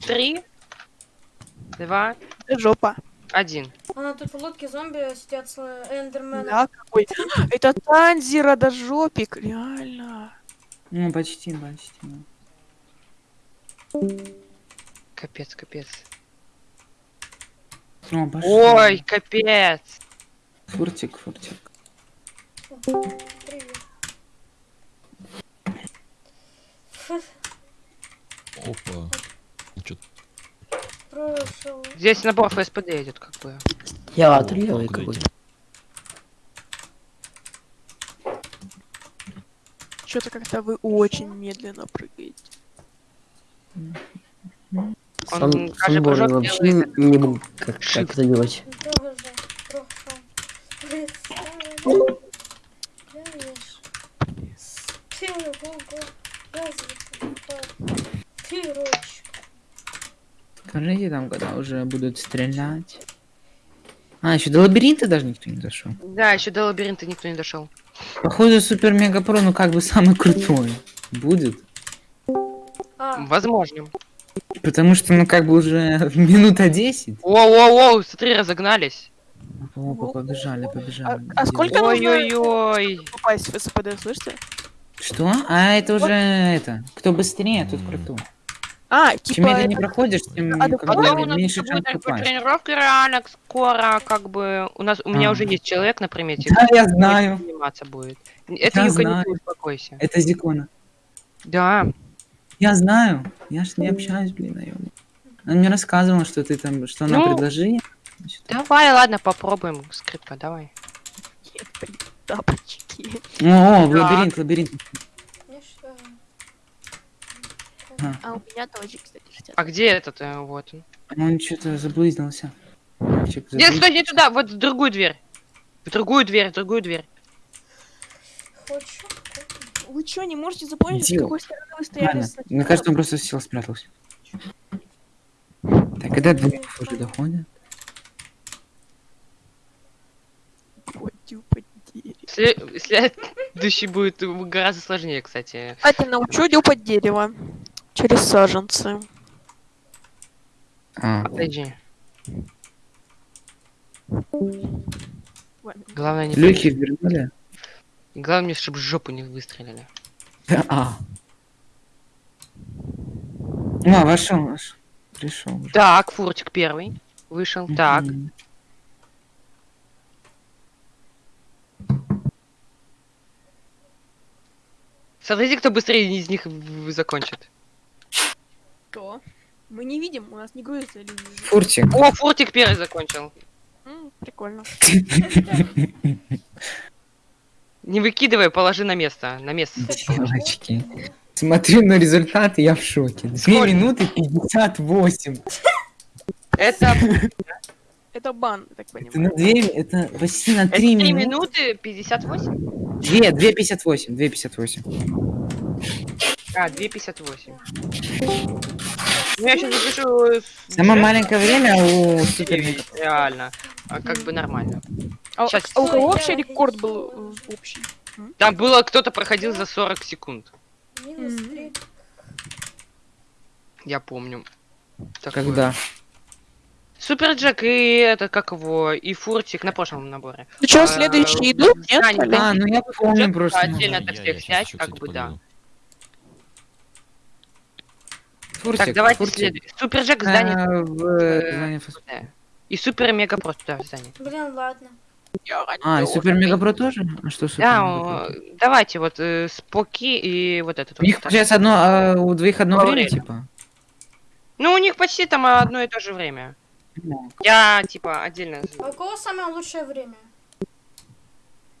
три, два, жопа. один. А, тут в лодке зомби сидят с э, эндерменом. Да, какой. Это Танзира да жопик, реально. Ну, почти, почти. Капец, капец. О. Ой, капец. Фуртик, фуртик. Привет. Опа. Чё Прошел. Здесь набор ФСПД идет, как бы. Театр левый Куда какой. идти? Что-то как-то вы очень медленно прыгаете. Он, Сан- каждый прыжок вообще делает не могу как, как это делать. Тоже прошел. Представляешь? С первого развития пирочек. Скажите там, когда уже будут стрелять. А, еще до лабиринта даже никто не дошел. Да, еще до лабиринта никто не дошел. Походу, супер мега про, ну как бы самый крутой будет. А, Возможно. Потому что, ну как бы уже минута 10. Воу-воу-воу, смотри, разогнались. Опа, побежали, побежали. А- а сколько- Ой-ой-ой. Попасть в СПД, слышите? Что? А, это уже это. Кто быстрее, тот крутой. А, Чем типа... медленнее это- проходишь, тем А, как бы, у нас меньше будет шанс попасть. тренировка реально скоро, как бы у нас у меня А. уже есть человек на примете. Да, я знаю. Заниматься будет. Это Я Юка, не знаю. ты успокойся. Это Зикона. Да. Я знаю. Я ж не общаюсь, блин, наёбан. Она мне рассказывала, что ты там, что она Ну, предложила. Давай, ладно, попробуем. Скрипка, давай. Тапочки. О, лабиринт, лабиринт. А у меня тоже, кстати, 60. А где этот? э, Вот он. Он что-то заблудился. Чек, Нет, стой, не туда, вот в другую дверь. В другую дверь, в другую дверь. Хочу. Вы что, не можете запомнить, с Идиот. какой стороны вы стояли мне кажется, он просто сел, спрятался. Так, когда двоих уже доходит? Следующий будет гораздо сложнее, кстати. Кстати, научу дюпать дерево. Через саженцы. А, Подожди. Ладно. Главное не... люки вернули? Главное, чтобы жопу не выстрелили. А. А, вошел, вошел. Пришел. Так, фуртик первый. Вышел. Так. Мгм. Смотрите, кто быстрее из них закончит. Что? Мы не видим, у нас не грузится линия. Фуртик. О, фуртик первый закончил. М, Прикольно. Не выкидывай, положи на место. На место. Девочки. Смотрю на результаты, я в шоке. 2 Сколько? минуты 58. Это Это бан, так Это понимаю. на 2, это почти на это 3 3 минуты. минуты 58? 2, 2,58, 2,58. А, 2.58. Ну, я сейчас запишу... Самое маленькое время у супер девять, Реально. А как бы нормально. А, Щас. а у кого вообще рекорд был общий? Там было, кто-то проходил за 40 секунд. Минус. Я помню. Такое. Когда? Супер Джек и это, как его, и Фуртик на прошлом наборе. Ну что, А, следующий идут? Нет? А, ну я помню просто. отдельно я всех снять, как бы, да. Фуртик, Так, давайте Фуртик. следующий. Супер Джек в здании. А, в э, здании фас- да. И Супер Мега просто да, в здании. Блин, ладно. А, и Супер Мега Про тоже? А что Супер Да, Про? давайте вот э, Споки и вот этот. У них, вот. получается, одно, а, у двоих одно время, время. типа? Ну, у них почти там одно и то же время. Ну, Я, типа, отдельно... А у кого самое лучшее время?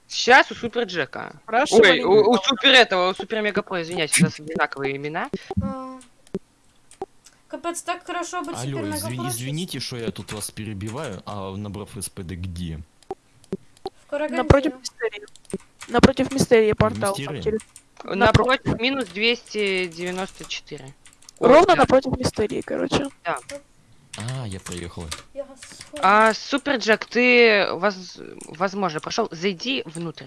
Сейчас у Супер Джека. Хорошо, Ой, у, у Супер этого, у Супер Мега Про, извиняюсь, у нас одинаковые имена. А. Капец, так хорошо быть Алло, супер изви- мегапрофи. извините, что я тут вас перебиваю, а набрав СПД где? В. Напротив мистерии. Напротив мистерии портал. Мистерии? через- Напротив, минус 294. Ой, Ровно да. напротив мистерии, короче. А, я проехал. Схожу. А, Супер Джек, ты, воз- возможно, прошел, зайди внутрь.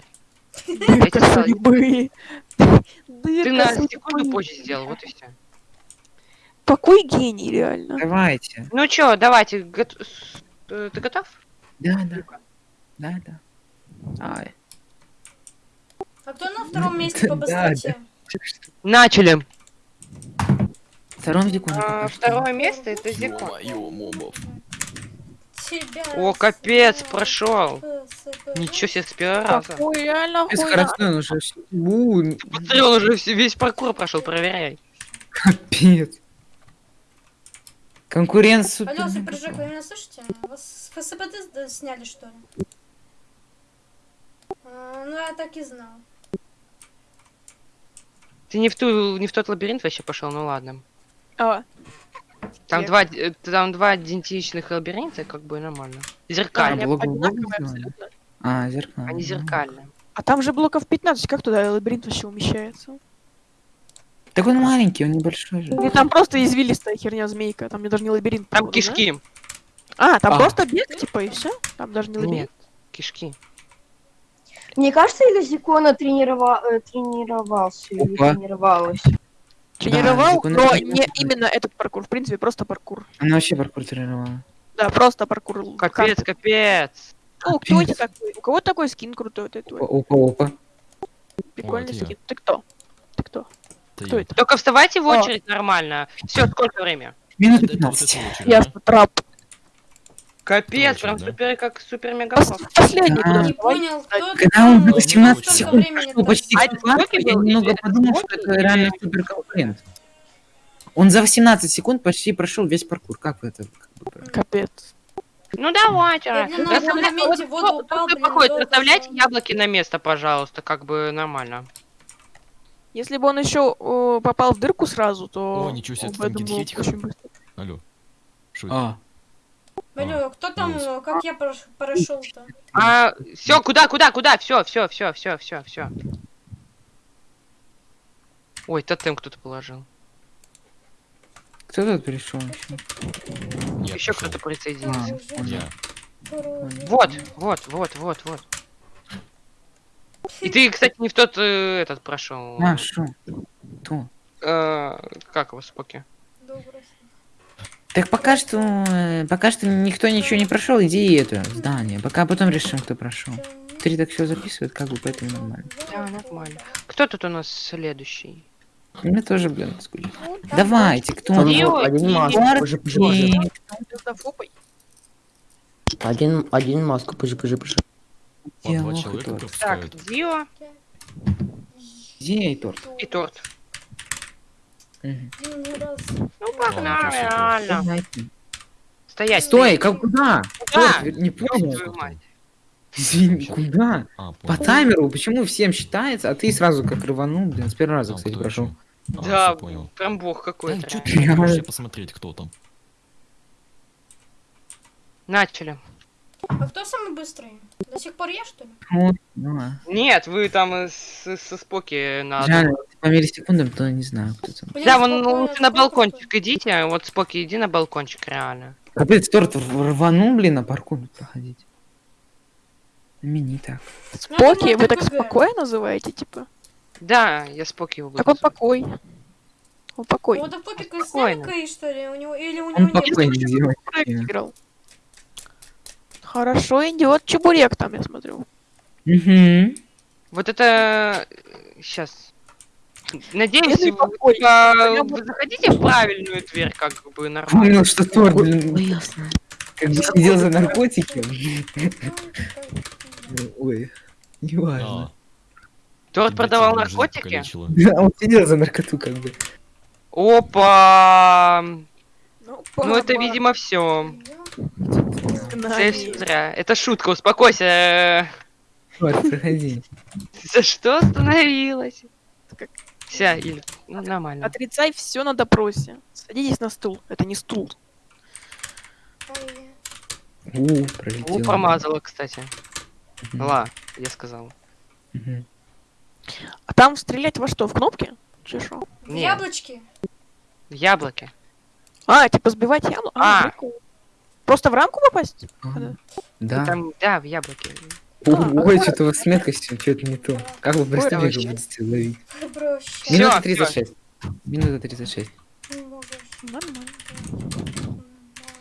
Дырка судьбы. Ты на секунду позже сделал, вот и все. Какой гений, реально. Давайте. Ну чё, давайте, с- э, ты готов? Да, да. Да, да. Ай. А кто на втором месте по Да, быстроте? Начали. Втором секунду. А, второе место это Зикон. О, капец, прошел. Ничего себе, с первого раза. Какой реально он уже всё- У, Смотри, он уже весь паркур прошел, проверяй. Капец. Конкурент супер. Алло, Суперджек, вы меня слышите? Вас с ФСБД сняли, что ли? А, ну, я так и знал. Ты не в ту, не в тот лабиринт вообще пошел, ну ладно. А, Там Я- два, э, там два идентичных лабиринта, как бы нормально. А, одинаковые сделали? абсолютно. А, зеркало. Они зеркальные. А там же блоков 15, как туда лабиринт вообще умещается? Так он маленький, он небольшой же. Или там просто извилистая херня змейка, там мне даже не лабиринт. Там походу, да? кишки. А, там А. просто бег, типа, и все? Там даже не лабиринт. Нет, кишки. Мне кажется, или Зикона тренирова... э, тренировался или Опа. тренировалась? Тренировал, Зикон но тренировал. не именно этот паркур, в принципе, просто паркур. Она вообще паркур тренировала. Да, просто паркур. Капец, капец. О, кто Капец. это такой? У кого такой скин крутой? Вот это Опа, вот. опа, опа. Прикольный я. скин. Ты кто? Ты кто? Я. это? Только вставайте в О. очередь нормально. Все, сколько время? Минут Это- это вот 15. это очередь, Ясно, да? трап. Капец, прям да? супер, как супер мега Пос- Последний Да. туда. Не понял, кто Когда он 18 столько секунд времени прошло почти А тратит? это квартал, сколько я был? немного подумал, что это реально супер конкурент. Он за 18 секунд почти прошел весь паркур. Как вы это? Капец. Ну давайте. Я Расставляйте яблоки на место, пожалуйста, как бы нормально. Если бы он еще о, попал в дырку сразу, то... О, ничего себе, там быстро. Алло. Это? А, Алло, кто там, э, как я прош- прошел-то? А, все, куда, куда, куда? Все, все, все, все, все, все. Ой, тотем кто-то положил. Кто тут пришел еще? Кто-то присоединился. А, Я. Вот, вот, вот, вот, вот. И ты, кстати, не в тот э, этот прошел. А, шо? Кто? Э, как его, Споки? Добрый. Так пока что, э, пока что никто ничего не прошел, иди это здание. Пока потом решим, кто прошел. Три так все записывают, как бы поэтому нормально. Да, нормально. Кто тут у нас следующий? Мне тоже, блин, скучно. Давайте, кто? Вот один и- маску, пожи, пожи, пожи. Марки. Звездофобой. Один, один маску, пожи, пожи, пожи. По два Диалог человека торт. Так, пропускают. Дио Где и торт? и торт. Мгм. Ну, погнали, реально. Стоять. Стой, как куда? Куда? Торт, не понял. твою мать. Извини, куда? А, По понял. таймеру, почему всем считается, а ты сразу как рванул, блин, с первого раза, кстати, кто прошел. А, Да, всё понял. прям бог Да, какой-то. чё реально. ты не можешь Я- посмотреть, кто там? Начали. А кто самый быстрый? До сих пор я, что ли? Ну ладно. Нет, вы там с- со Споки на... Реально, по миллисекундам, то не знаю, кто там. Блин, Да, вон лучше на сколько балкончик идите, вот Споки, иди на балкончик, реально. Капец, торт рванул, блин, на паркур проходить. Мини так. Ну, Поки, это вы так спокойно называете, типа? Да, я Споки его Так он буду. покой. Он покой. Вот так попик сняли Спокойно. КИ, что ли? У него, или у него Он нет? покойный делает. Проект играл. Хорошо идет чебурек там, я смотрю. Угу. Вот это... Сейчас. Надеюсь, Бедный вы, Я вы заходите в правильную дверь, как бы нормально. Помнил, что торт, блин, Ой, ясно. как бы сидел за наркотики. Ой, неважно. А, Торт продавал наркотики? Да, он сидел за наркоту, как бы. Опа! Ну, Ну это, видимо, все. Зря. Это шутка, успокойся. За что остановилась? Как- Вся, или... Ну, нормально. Отрицай все на допросе. Садитесь на стул. Это не стул. У, У, пролетел. промазала, кстати. Мгм. Ла, я сказал. Мгм. А там стрелять во что? В кнопки? Нет. яблочки? В яблоке. А, типа сбивать яблоко? А. прикол. Просто в рамку попасть? Ну, Да. Там, да, в яблоке. О, Ой, что-то у вас с меткостью, что-то не то. Как вы преступника будете ловить? Минута всё. 36. Минута 36. Немного. Нормально.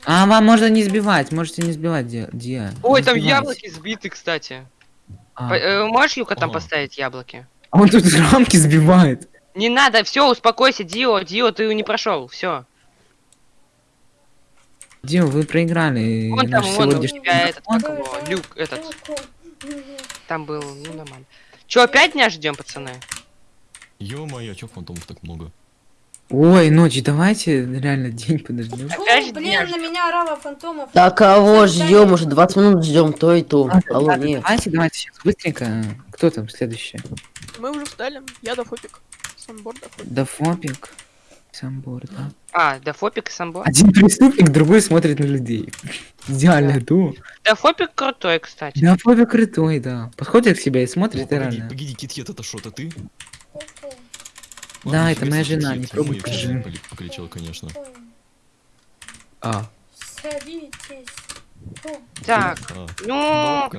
А, вам можно не сбивать, можете не сбивать, Диа. Ой, Не там сбивайте. яблоки сбиты, кстати. А, По- э, можешь, Юка, там Ага. поставить яблоки? а он тут рамки сбивает. Не надо, все, успокойся, Дио, Дио, ты не прошел, все. Дио, вы проиграли. Вон там, вон у сегодняшний- тебя этот, как его, люк, этот, там был, ну нормально. Че, опять дня ждем, пацаны? Ё-моё, чё фантомов так много? Ой, ночь, давайте реально день подождем. Опять блин, дня на меня орала фантомов. Да кого ждем? Уже 20 минут ждем, то и то. Алло, Ладно, нет. Давайте, давайте сейчас быстренько. Кто там следующий? Мы уже встали. Я дофопик. Санборд дофопик. Дафопик. Самбор, да. А, Дафопик и Самбо. Один преступник, другой смотрит на людей. Идеальное дуо. Дафопик крутой, кстати. Дафопик крутой, да. Подходит к себе и смотрит, и Погоди, реально. погоди, Китхет, это что, это ты? Да, это моя жена, не скажи. поли- покалечила, конечно. А, Садитесь. Так, А, ну, о.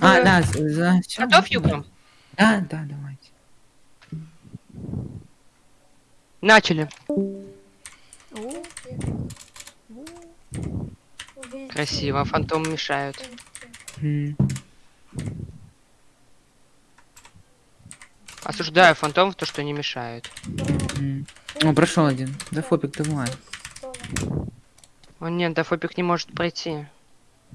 а, да, за Готов. Юка? Да, да, давайте. Начали. Красиво, фантом мешают. М, Осуждаю фантомов, то, что не мешают. м. О, прошел один. Дафопик, давай. О нет, Дафопик не может пройти.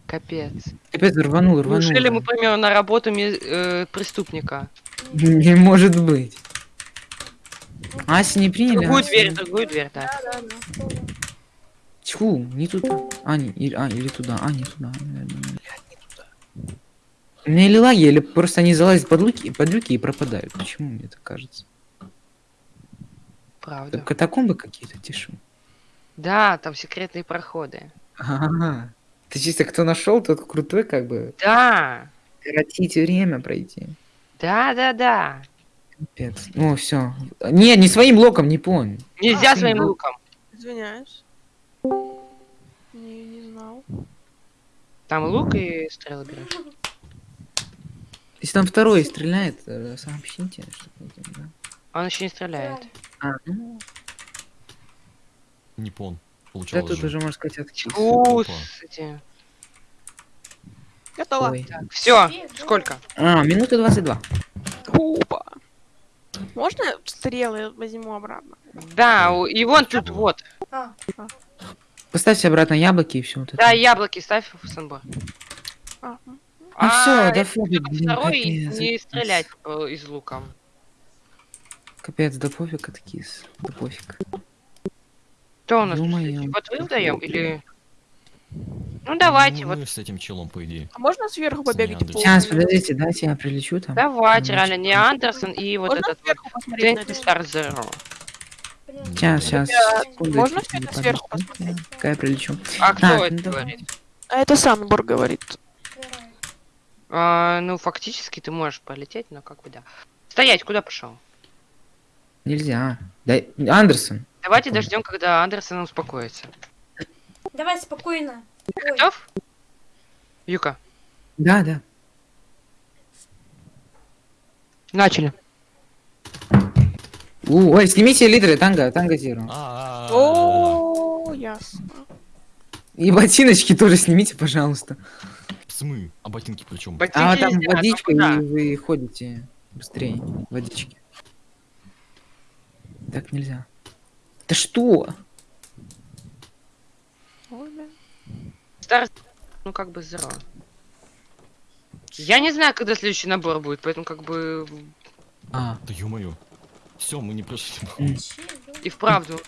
Капец. Опять рванул, рванул. Неужели мы да. поймем на работу э, преступника? Не может быть. Аси не приняли? Другую Аси? дверь, другую дверь, да. Тьфу, не туда. А, не, или, а, или туда. А, не туда. Блядь, не туда. У меня или лаги, или просто они залазят под люки, под люки и пропадают. Почему мне так кажется? Правда. Это катакомбы какие-то, тишу. Да, там секретные проходы. Ага. Ты чисто кто нашел, тот крутой, как бы. Да, Коротить время пройти. да, да, да. Капец. Ну, все. Не, не своим блоком, не понял. Нельзя А, своим ну. луком. Извиняюсь. Не, не знал. Там лук и стрелы берешь. Если там второй стреляет, э, сообщите. что это, да. Он еще не стреляет. А, ну, Не пон. да Получалось тут же. уже, можно сказать. Кусайте. Готово. Ой. Все, сколько? А, минута 22. Можно стрелы возьму обратно? Да, и вон тут вот. А, Поставьте обратно яблоки и все. Вот это. Да, яблоки ставь в санбор. А, Ну А, все, да пофиг, второй капец. не стрелять э, из лука. Капец, да пофиг, откис. Да пофиг. Кто у нас? Вот вы вдаем или... Ну давайте, Ну, вот с этим челом, по идее. А можно сверху побегать? Сейчас, подождите, дайте я прилечу там. давайте, Ну, реально, не Андерсон и вот Можно этот это? Star Zero. Сейчас, сейчас. Ребят, секунду, можно это сверху посмотреть? Пока я прилечу. А кто Так, это ну говорит? А это Санбор говорит. А, ну, фактически ты можешь полететь, но как бы да. Стоять, куда пошел? Нельзя. Дай... Андерсон. Давайте дождем, когда Андерсон успокоится. Давай спокойно. Ой, Готов? Юка, Да, да. начали. У, ой, снимите лидеры, танго, танго зеро. А, О, ясно. И ботиночки тоже снимите, пожалуйста. Смы, а ботинки причем? А там водичка, и вы ходите быстрее. Водички. Так нельзя. Да что? Ой, блин. Стар... Ну, как бы зеро. Я не знаю, когда следующий набор будет, поэтому как бы А, Да ё-моё. Все, мы не прошли. и вправду.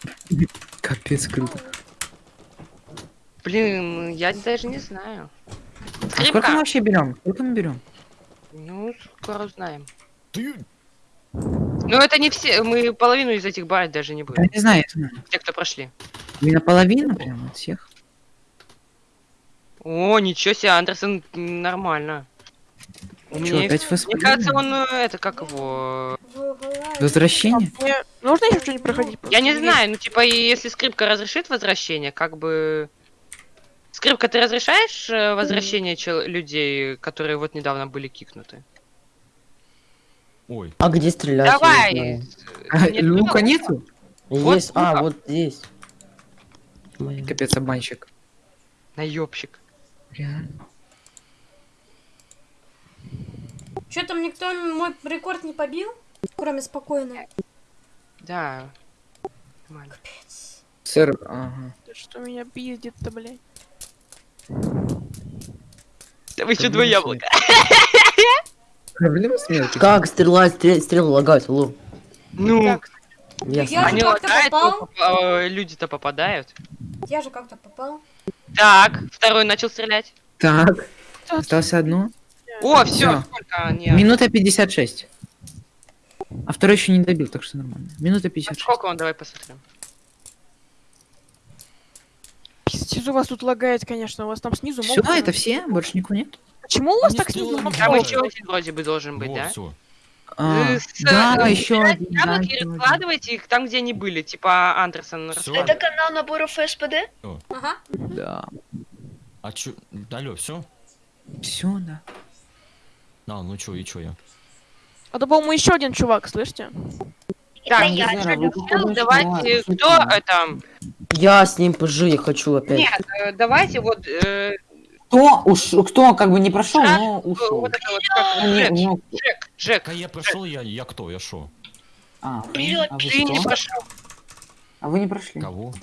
капец, круто. Блин, я даже не знаю. А сколько мы Скрипка. вообще берем? Сколько мы берем? Ну, скоро узнаем. Ты... Но это не все, мы половину из этих брать даже не Я будем. не знаю, я знаю. Те, кто прошли. Именно половина прям от всех. О, ничего себе, Андерсон нормально. У Чё, меня... опять Мне фэст кажется, он, э, это, как его... Возвращение? Мне нужно еще что-нибудь проходить? Я не знаю, ну, типа, если скрипка разрешит возвращение, как бы... Скрипка, ты разрешаешь э, возвращение чел- людей, которые вот недавно были кикнуты? Ой, А где стрелять? Не Давай! А, Нет, Лука ну, нету? Вот Есть, а, лука. вот здесь. Капец, обманщик. Наебщик. Реально. Что там никто мой рекорд не побил? Кроме спокойно. Да. Нормально. Сэр, ага. Да что меня пиздит-то, блядь? Да вы еще два с яблока. Проблема смерти. Как стрелять? Стрел, стрелы лагают, алло. Ну, Так, Ясно. Я же они как-то лагают, попал. поп- э, люди-то попадают. Я же как-то попал. Так, второй начал стрелять. Так, осталось одно. О, все? Минута 56. А второй еще не добил, так что нормально. Минута 56. Сколько он, давай посмотрим. пиздец, у вас тут лагает, конечно, у вас там снизу Все, могут- это все? Больше никого нет? Почему у вас так снизу Там еще один вроде бы должен быть, вот, да? все. А, Э, с- да, э, еще один. да, один. раскладывайте их там, где они были. Типа Андерсон раскладывает. канал наборов СПД? Ага. Да. А чё? Алло, все? Все, да. А, ну чё, и чё я? А то, по-моему, еще один чувак, слышите? Так, не я знаю, вы давайте, кто это? Я с ним пожи, я хочу опять. Нет, э, давайте вот, э, Кто, уш... кто как бы не прошел, но ушел. вот это вот, как не- Джек, ну, Джек, Джек, А я прошел, я, я кто, я шо? а, Вперёд, а вы ты не прошел. А вы не прошли. Кого?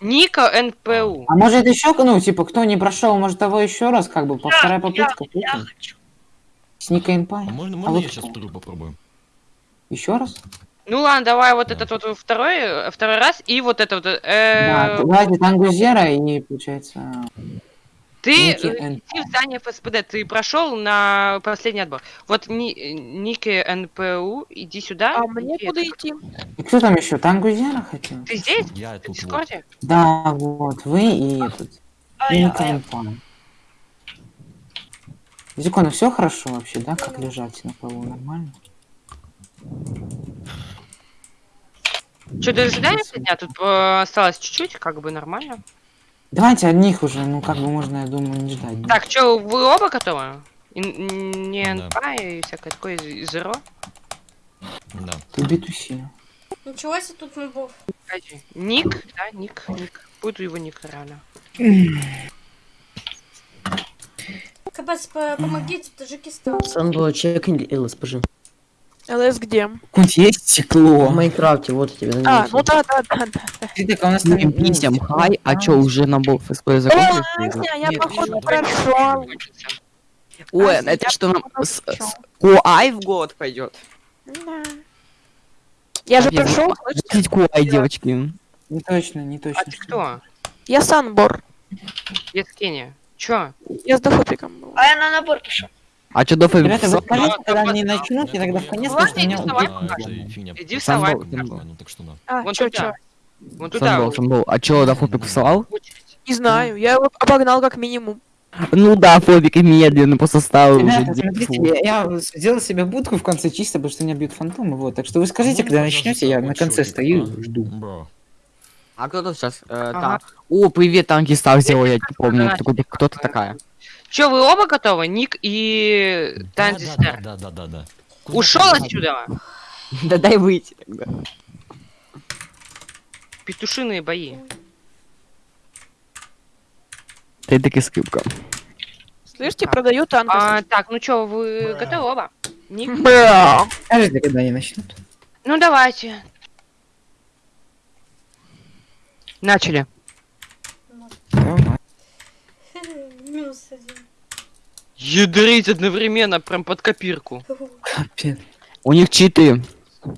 Ника НПУ. А может еще, ну, типа, кто не прошел, может того еще раз, как бы, по вторая попытка. Я С Ника Энпай. А можно, А можно вот я сейчас кто? вторую попробую? Еще раз? Ну ладно, давай вот этот вот второй, э, второй раз, и вот это вот, Да, э, давайте Тангузера и получается... Ты иди в здание ФСПД, ты прошел на последний отбор. Вот ни, Ники НПУ, иди сюда. А мне куда это- идти? И кто там еще? Тангузера хотел? Ты здесь? Я В тут вот. Да, вот, вы и этот. А И. Зикона, все хорошо вообще, да? Как лежать на полу? Нормально? Что, дожидаемся дня? Тут э, осталось чуть-чуть, как бы нормально. Давайте одних уже, ну как бы можно, я думаю, не ждать. да? Так, что, вы оба готовы? И- Не Да. НПА и всякое такое, зеро? Да. Ты битуси. Ничего себе тут мобов. Ник, да, Ник, Ник. Буду его Ник. Капец, по- помогите, Таджикистан. Санбо, чекни ЛСПЖ. ЛС где? Какое-нибудь есть стекло? В Майнкрафте, вот я тебе А, ну да, да, да, да. Ты так, а у нас там... Писем, хай, а чё, уже набор ФСП закончился? Ой, я походу прошел. Ой, А, это что нам с- Куай в год пойдет? Да. Я же Нет, прошел, Слушайте, Куай, девочки. Не точно, не точно. А ты кто? я Санбор. Я с Кения. Чё? Я с дофопиком был. А я на набор пошел. А чё, Дофа Ребята, вы скажите, когда да, они да, начнут, и тогда в конец, потому что меня иди вставай. Ну так что да. А, Вон чё, туда. Вон туда. Санбол, Санбол. А чё, Дофопик писал? очередь. Не знаю, я его обогнал как минимум. Ну да, Фобик медленно по составу уже Ребята, смотрите, я, я сделал себе будку в конце чисто, потому что меня бьют фантомы, вот. Так что вы скажите, Ну, когда начнете, я на конце стою и жду. А кто тут сейчас? Э, Ага. О, привет, танки стал сделал, я не помню, Ага. кто, кто ты такая. Чё, вы оба готовы? Ник и Тандистер. да, да, да, да, да. Ушел отсюда? Да дай выйти тогда. Петушиные бои. Ты таки скрипка. Слышите, продаю танк. А, так, ну чё, вы готовы оба? Ник? Бля. Скажите, когда они начнут. Ну давайте. Начали. Минус один. Ядрить одновременно, прям под копирку. Капец. У них читы.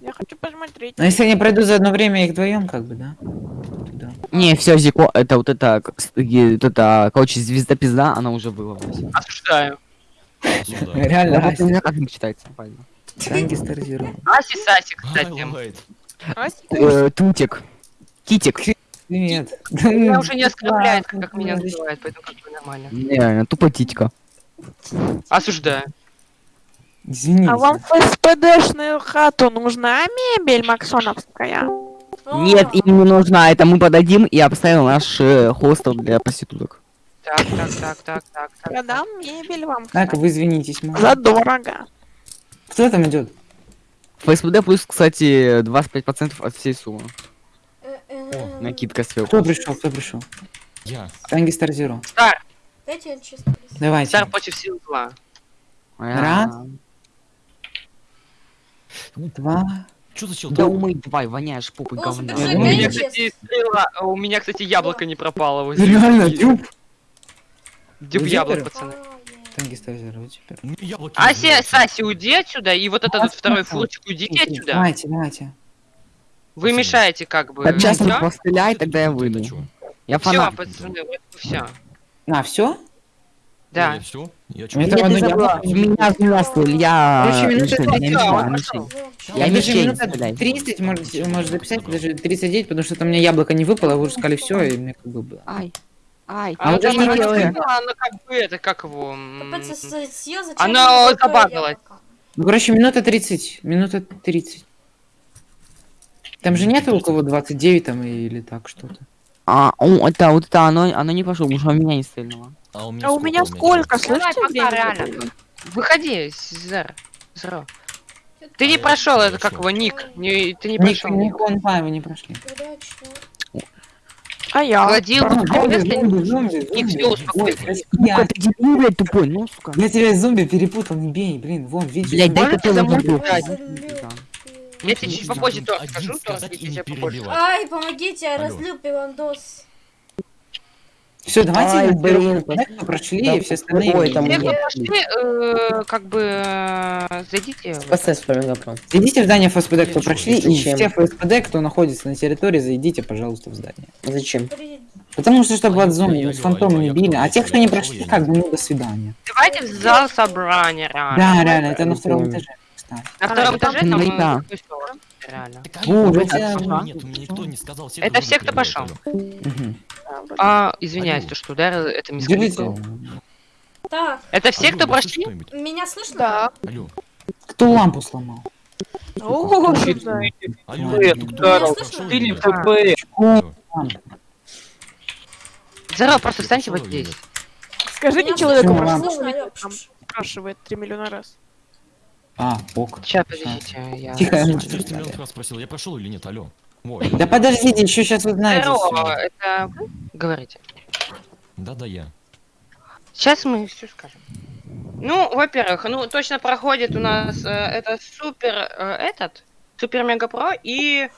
Я хочу посмотреть. Но если они пройдут за одно время их вдвоем, как бы, да? Да. Не, все, Зико, это вот это, вот это, короче, звезда пизда, она уже выловилась. Осуждаю. Осуждаю. Реально, Аси, у меня как не читается, правильно. танки старзируют. Аси Саси, кстати. Highlight. Ась, Э, Тутик. Китик. Привет. Меня уже не оскорбляет, как меня называют, поэтому как бы нормально. Реально, тупо титька. Осуждаю. Извините. А вам в СПДшную хату нужна мебель максоновская? Нет, им не нужна, это мы подадим и обставим наш э, хостел для проституток. Так, так, так, так, так, так. Продам мебель вам, Так, вы извинитесь, мама. Задорого. Кто там идет? ФСПД плюс, кстати, 25% от всей суммы. Накидка сверху. Кто пришел? Кто пришел? Я. Танги Старзиро. Стар, Дайте я чисто. Давайте. стар против сил зла. Раз. А, Два. Чё за чел? Да умой давай, воняешь попой О, говна. Ну, У меня, кстати, стрела, а у меня, кстати, яблоко не пропало. возле Реально, дюб. Дюб яблок, пацаны. А, е. Танги Старзиро, вы супер. У меня яблоки Аси, разбиваются. Саси, уйди отсюда, и вот этот вот второй фурчик, уйдите отсюда. Давайте, давайте. Вы мешаете как бы. Сейчас Всё? постреляй, тогда я выйду. Я Все, фанат. пацаны, вот все. А, все? Да. Я всё? Я чё? Мне Нет, там ты одно забыла, яблоко в меня взрослый, я... Короче, мишень, я а, я. Вов, Я стреляй. 30 может, может записать, даже 39, потому что там у меня яблоко не выпало, вы уже сказали все, и мне как бы было. Ай, ай, А, это не делай. оно как бы это, как его... я забагалось. яблоко? Ну, короче, минута 30, минута 30. Там же нет у кого 29 там или так что-то. А, о, это вот это, оно, оно не пошло, потому что у меня не стрельнуло. А у меня А у меня сколько, Давай, слышите, пока, реально. Выходи, Зер. Зеро. Ты не прошел, это как его ник. Не, ты не прошел. ник, он па, вы не прошли. А я? Владил, Зомби, зомби, зомби, Ник, зомби. все, успокойся. Ой, Сука, Я, ты дебил, блядь, тупой, ну, сука. я тебя зомби перепутал, не бей, блин, вон, видишь? Блядь, дай ты? Да. Я тебе чуть попозже тоже Один скажу, то я не тебе попозже. Ай, помогите, я разлил пивандос. Все, давайте Ай, блин. прошли, Да, и все остальные. ой, там Все, нет. кто пошли, э, как бы, э, зайдите. в- Спасай с Мегапром. Зайдите в здание ФСПД, кто прошли, и все ФСПД, кто находится на территории, зайдите, пожалуйста, в здание. Зачем? Потому что, чтобы от алло, с фантомами алло, били, а тех, кто не прошли, как бы, ну, до свидания. Давайте в зал собрания, реально. Да, реально, это на втором этаже, кстати. На втором этаже там да. такой стол, реально. Так, О, алло, уже алло, тебя- алло, Нет, мне никто не сказал. все Это все, кто пошел. А, извиняюсь, то, что ударил, это мисс. Так, Это все, кто прошли? меня слышно? Да. Алло, Кто лампу сломал? О, Здорово. просто встаньте вот здесь. Скажите человеку, спрашивает 3 миллиона раз. А, ок. Сейчас, подождите, я... Тихо. Я 400 миллионов раз спросил, я прошел или нет, алло. Ой, Да подождите, еще сейчас узнаете Здорово, всё. это говорите? да-да, я. Сейчас мы все скажем. Ну, во-первых, ну точно проходит у нас э, это супер э, этот супер мега про и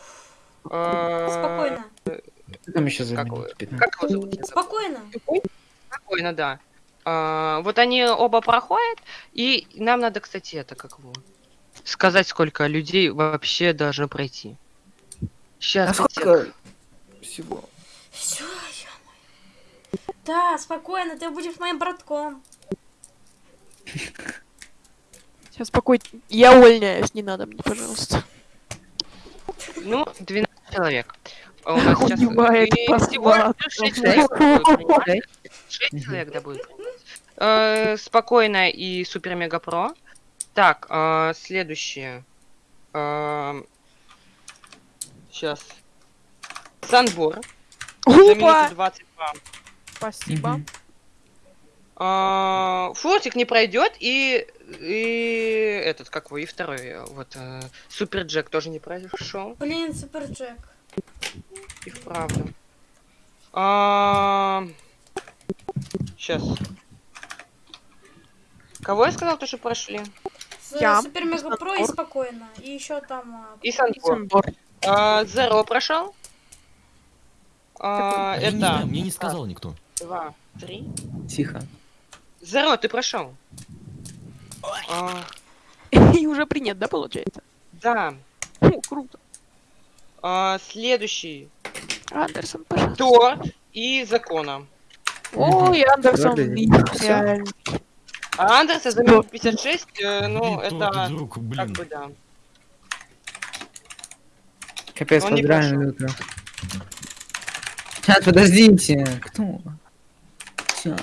э, Спокойно. Там еще за Как минут вы? 15? Как его зовут? Спокойно. Спокойно, да. А, вот они оба проходят, и нам надо, кстати, это как его сказать, сколько людей вообще должно пройти. Сейчас. всего? Все, Да, спокойно, ты будешь моим братком. Сейчас спокойно. Я увольняюсь, не надо мне, пожалуйста. Ну, 12 человек. А У нас сейчас Убивает и всего посмат. лишь 6 человек будет принимать. 6 человек, да, будет принимать. Э, Спокойно и супер мега про. Так, э, следующее. Сейчас. Санбор. Опа! 22. Спасибо. Мгм. А, Фортик не пройдет, и, и этот, как его, и второй, э, вот, э, Супер Джек тоже не прошел. Блин, Супер Джек. И вправду. Сейчас. Кого я сказал, то, что прошли? С- Я. Супер Мега Про и спокойно. И еще там... а, И. Санбор. А, Зеро прошел. А, не знаю, это... мне не сказал никто. Два, три. Тихо. Зеро, ты прошел. А, И уже принят, да, получается? да. О, круто. А, следующий. Андерсон, пожалуйста. Торт и Закона. Ой, Андерсон. А Андерса за минут 56, э, ну, Блин, это... торт, друг, Как блин. бы да. Капец, Он не поздравляю, Люта. Сейчас, подождите. Кто? Всё.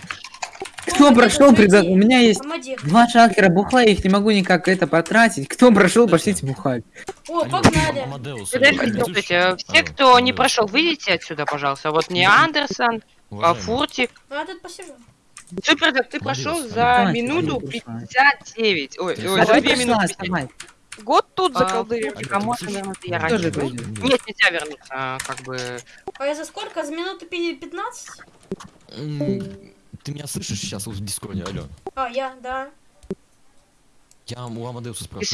Кто Ой, прошел предо... зайди. У меня есть Помоги. два шалкера бухла, я их не могу никак это потратить. Кто прошел, пошлите бухать. О, погнали. Подождите, все, Алло, кто не прошел, выйдите отсюда, пожалуйста. Вот не Андерсон, а Фуртик. Ну, я тут посижу. Супер, так ты прошел за минуту Алло, пошла. 59. Ой, ой, А за ты две пошла, минуты. вставай. Год тут А, заколдырил. А можно вернуться я раньше? Нет, нельзя вернуться, как бы. А я за сколько? За минуты пи- 15? М, Ты меня слышишь сейчас в Дискорде, алло? А, я, да. Я у Амадеуса И спрошу.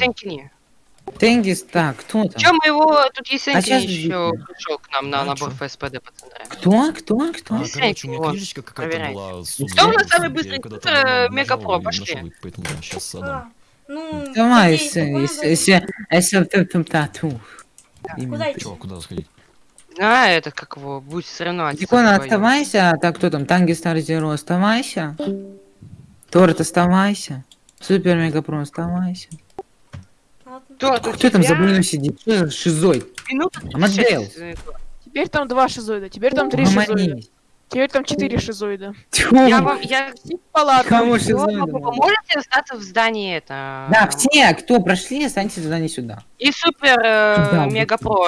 Тенгис, так, кто там? Чем мы его... Тут А Есенькин щас еще пришел к нам на А, набор? ФСПД, пацаны. Кто? Кто? Кто? А, короче, у меня книжечка какая-то была. Кто у нас самый быстрый когда-то супер, давно Мега нажал Про, и пошли. Поэтому я сейчас. А, ну, Давай, там тату. Куда идти? Куда сходить? А, это как его, будет соревноваться. Дикона, оставайся, так кто там, Танги Стар Зеро, оставайся. Торт, оставайся. Супер Мега Про, оставайся. У Кто там за тебя блином сидит? Что за шизой? Минута Амадеус. 36, э, Теперь там два шизоида, теперь там три шизоида. Угомонись. Теперь там четыре шизоида. Тьфу. Я вам, я Палатка. Кому всё шизоида? Можете остаться в здании это. Да, все, кто прошли, останьтесь туда, не сюда. И супер э, Да, мега про,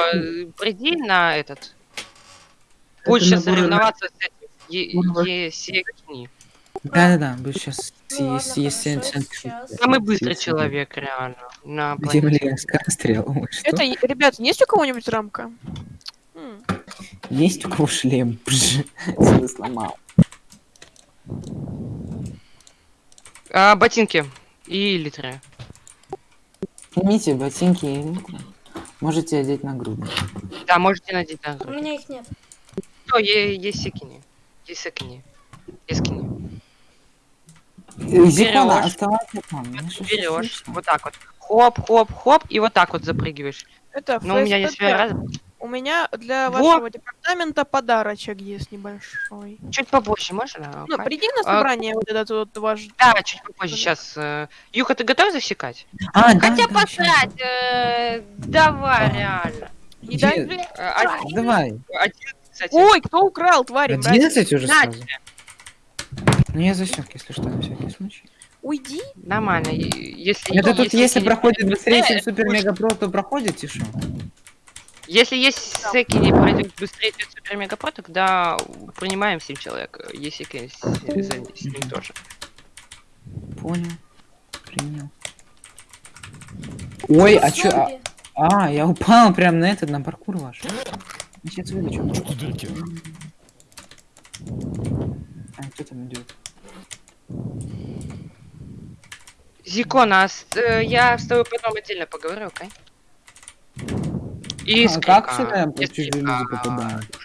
приди на этот. Будешь соревноваться с этим. Е- Набор- Есекини. Да-да-да, сейчас Ну ладно, есть хорошо, сейчас. Самый быстрый человек, реально. На блин, скорострел? Это, ребят, есть у кого-нибудь рамка? Есть у кого шлем? Целый сломал. А, ботинки и литры. Снимите ботинки и литры. Можете одеть на грудь. Да, можете надеть на У грудь. меня их нет. О, е- Есекини. Есекини. Ескини. Зикона, Оставайся там. Берешь, вот так вот. Хоп, хоп, хоп, и вот так вот запрыгиваешь. Это Но у меня есть раз. У меня для Во! вашего департамента подарочек есть небольшой. Чуть побольше, можно? Ну, приди на А- собрание вот этот вот ваш... Да, чуть попозже. Сейчас. Юха, ты готов засекать? А, Хотя да, посрать. э, Давай, реально. Не Где? дай- Э, А, Давай. один, кстати. Ой, кто украл, твари, мразь? 11 уже сразу. Ну я засек, если что, на всякий случай. Уйди. Нормально. Если, Это тут если не- проходит быстрее, чем Э, супер лучше. мега про, то проходите что? Если есть секи не пройдет быстрее, чем супер мега про, тогда принимаем 7 человек. Если секи с, за- ним тоже. Понял. Принял. Ой, а чё? а-. А, я упал прям на этот, на паркур ваш. Сейчас вылечу. Что тут дырки? А, кто там идет? Зикона, а с- э, я с тобой потом отдельно поговорю, окей? И А с как сюда а, попадают?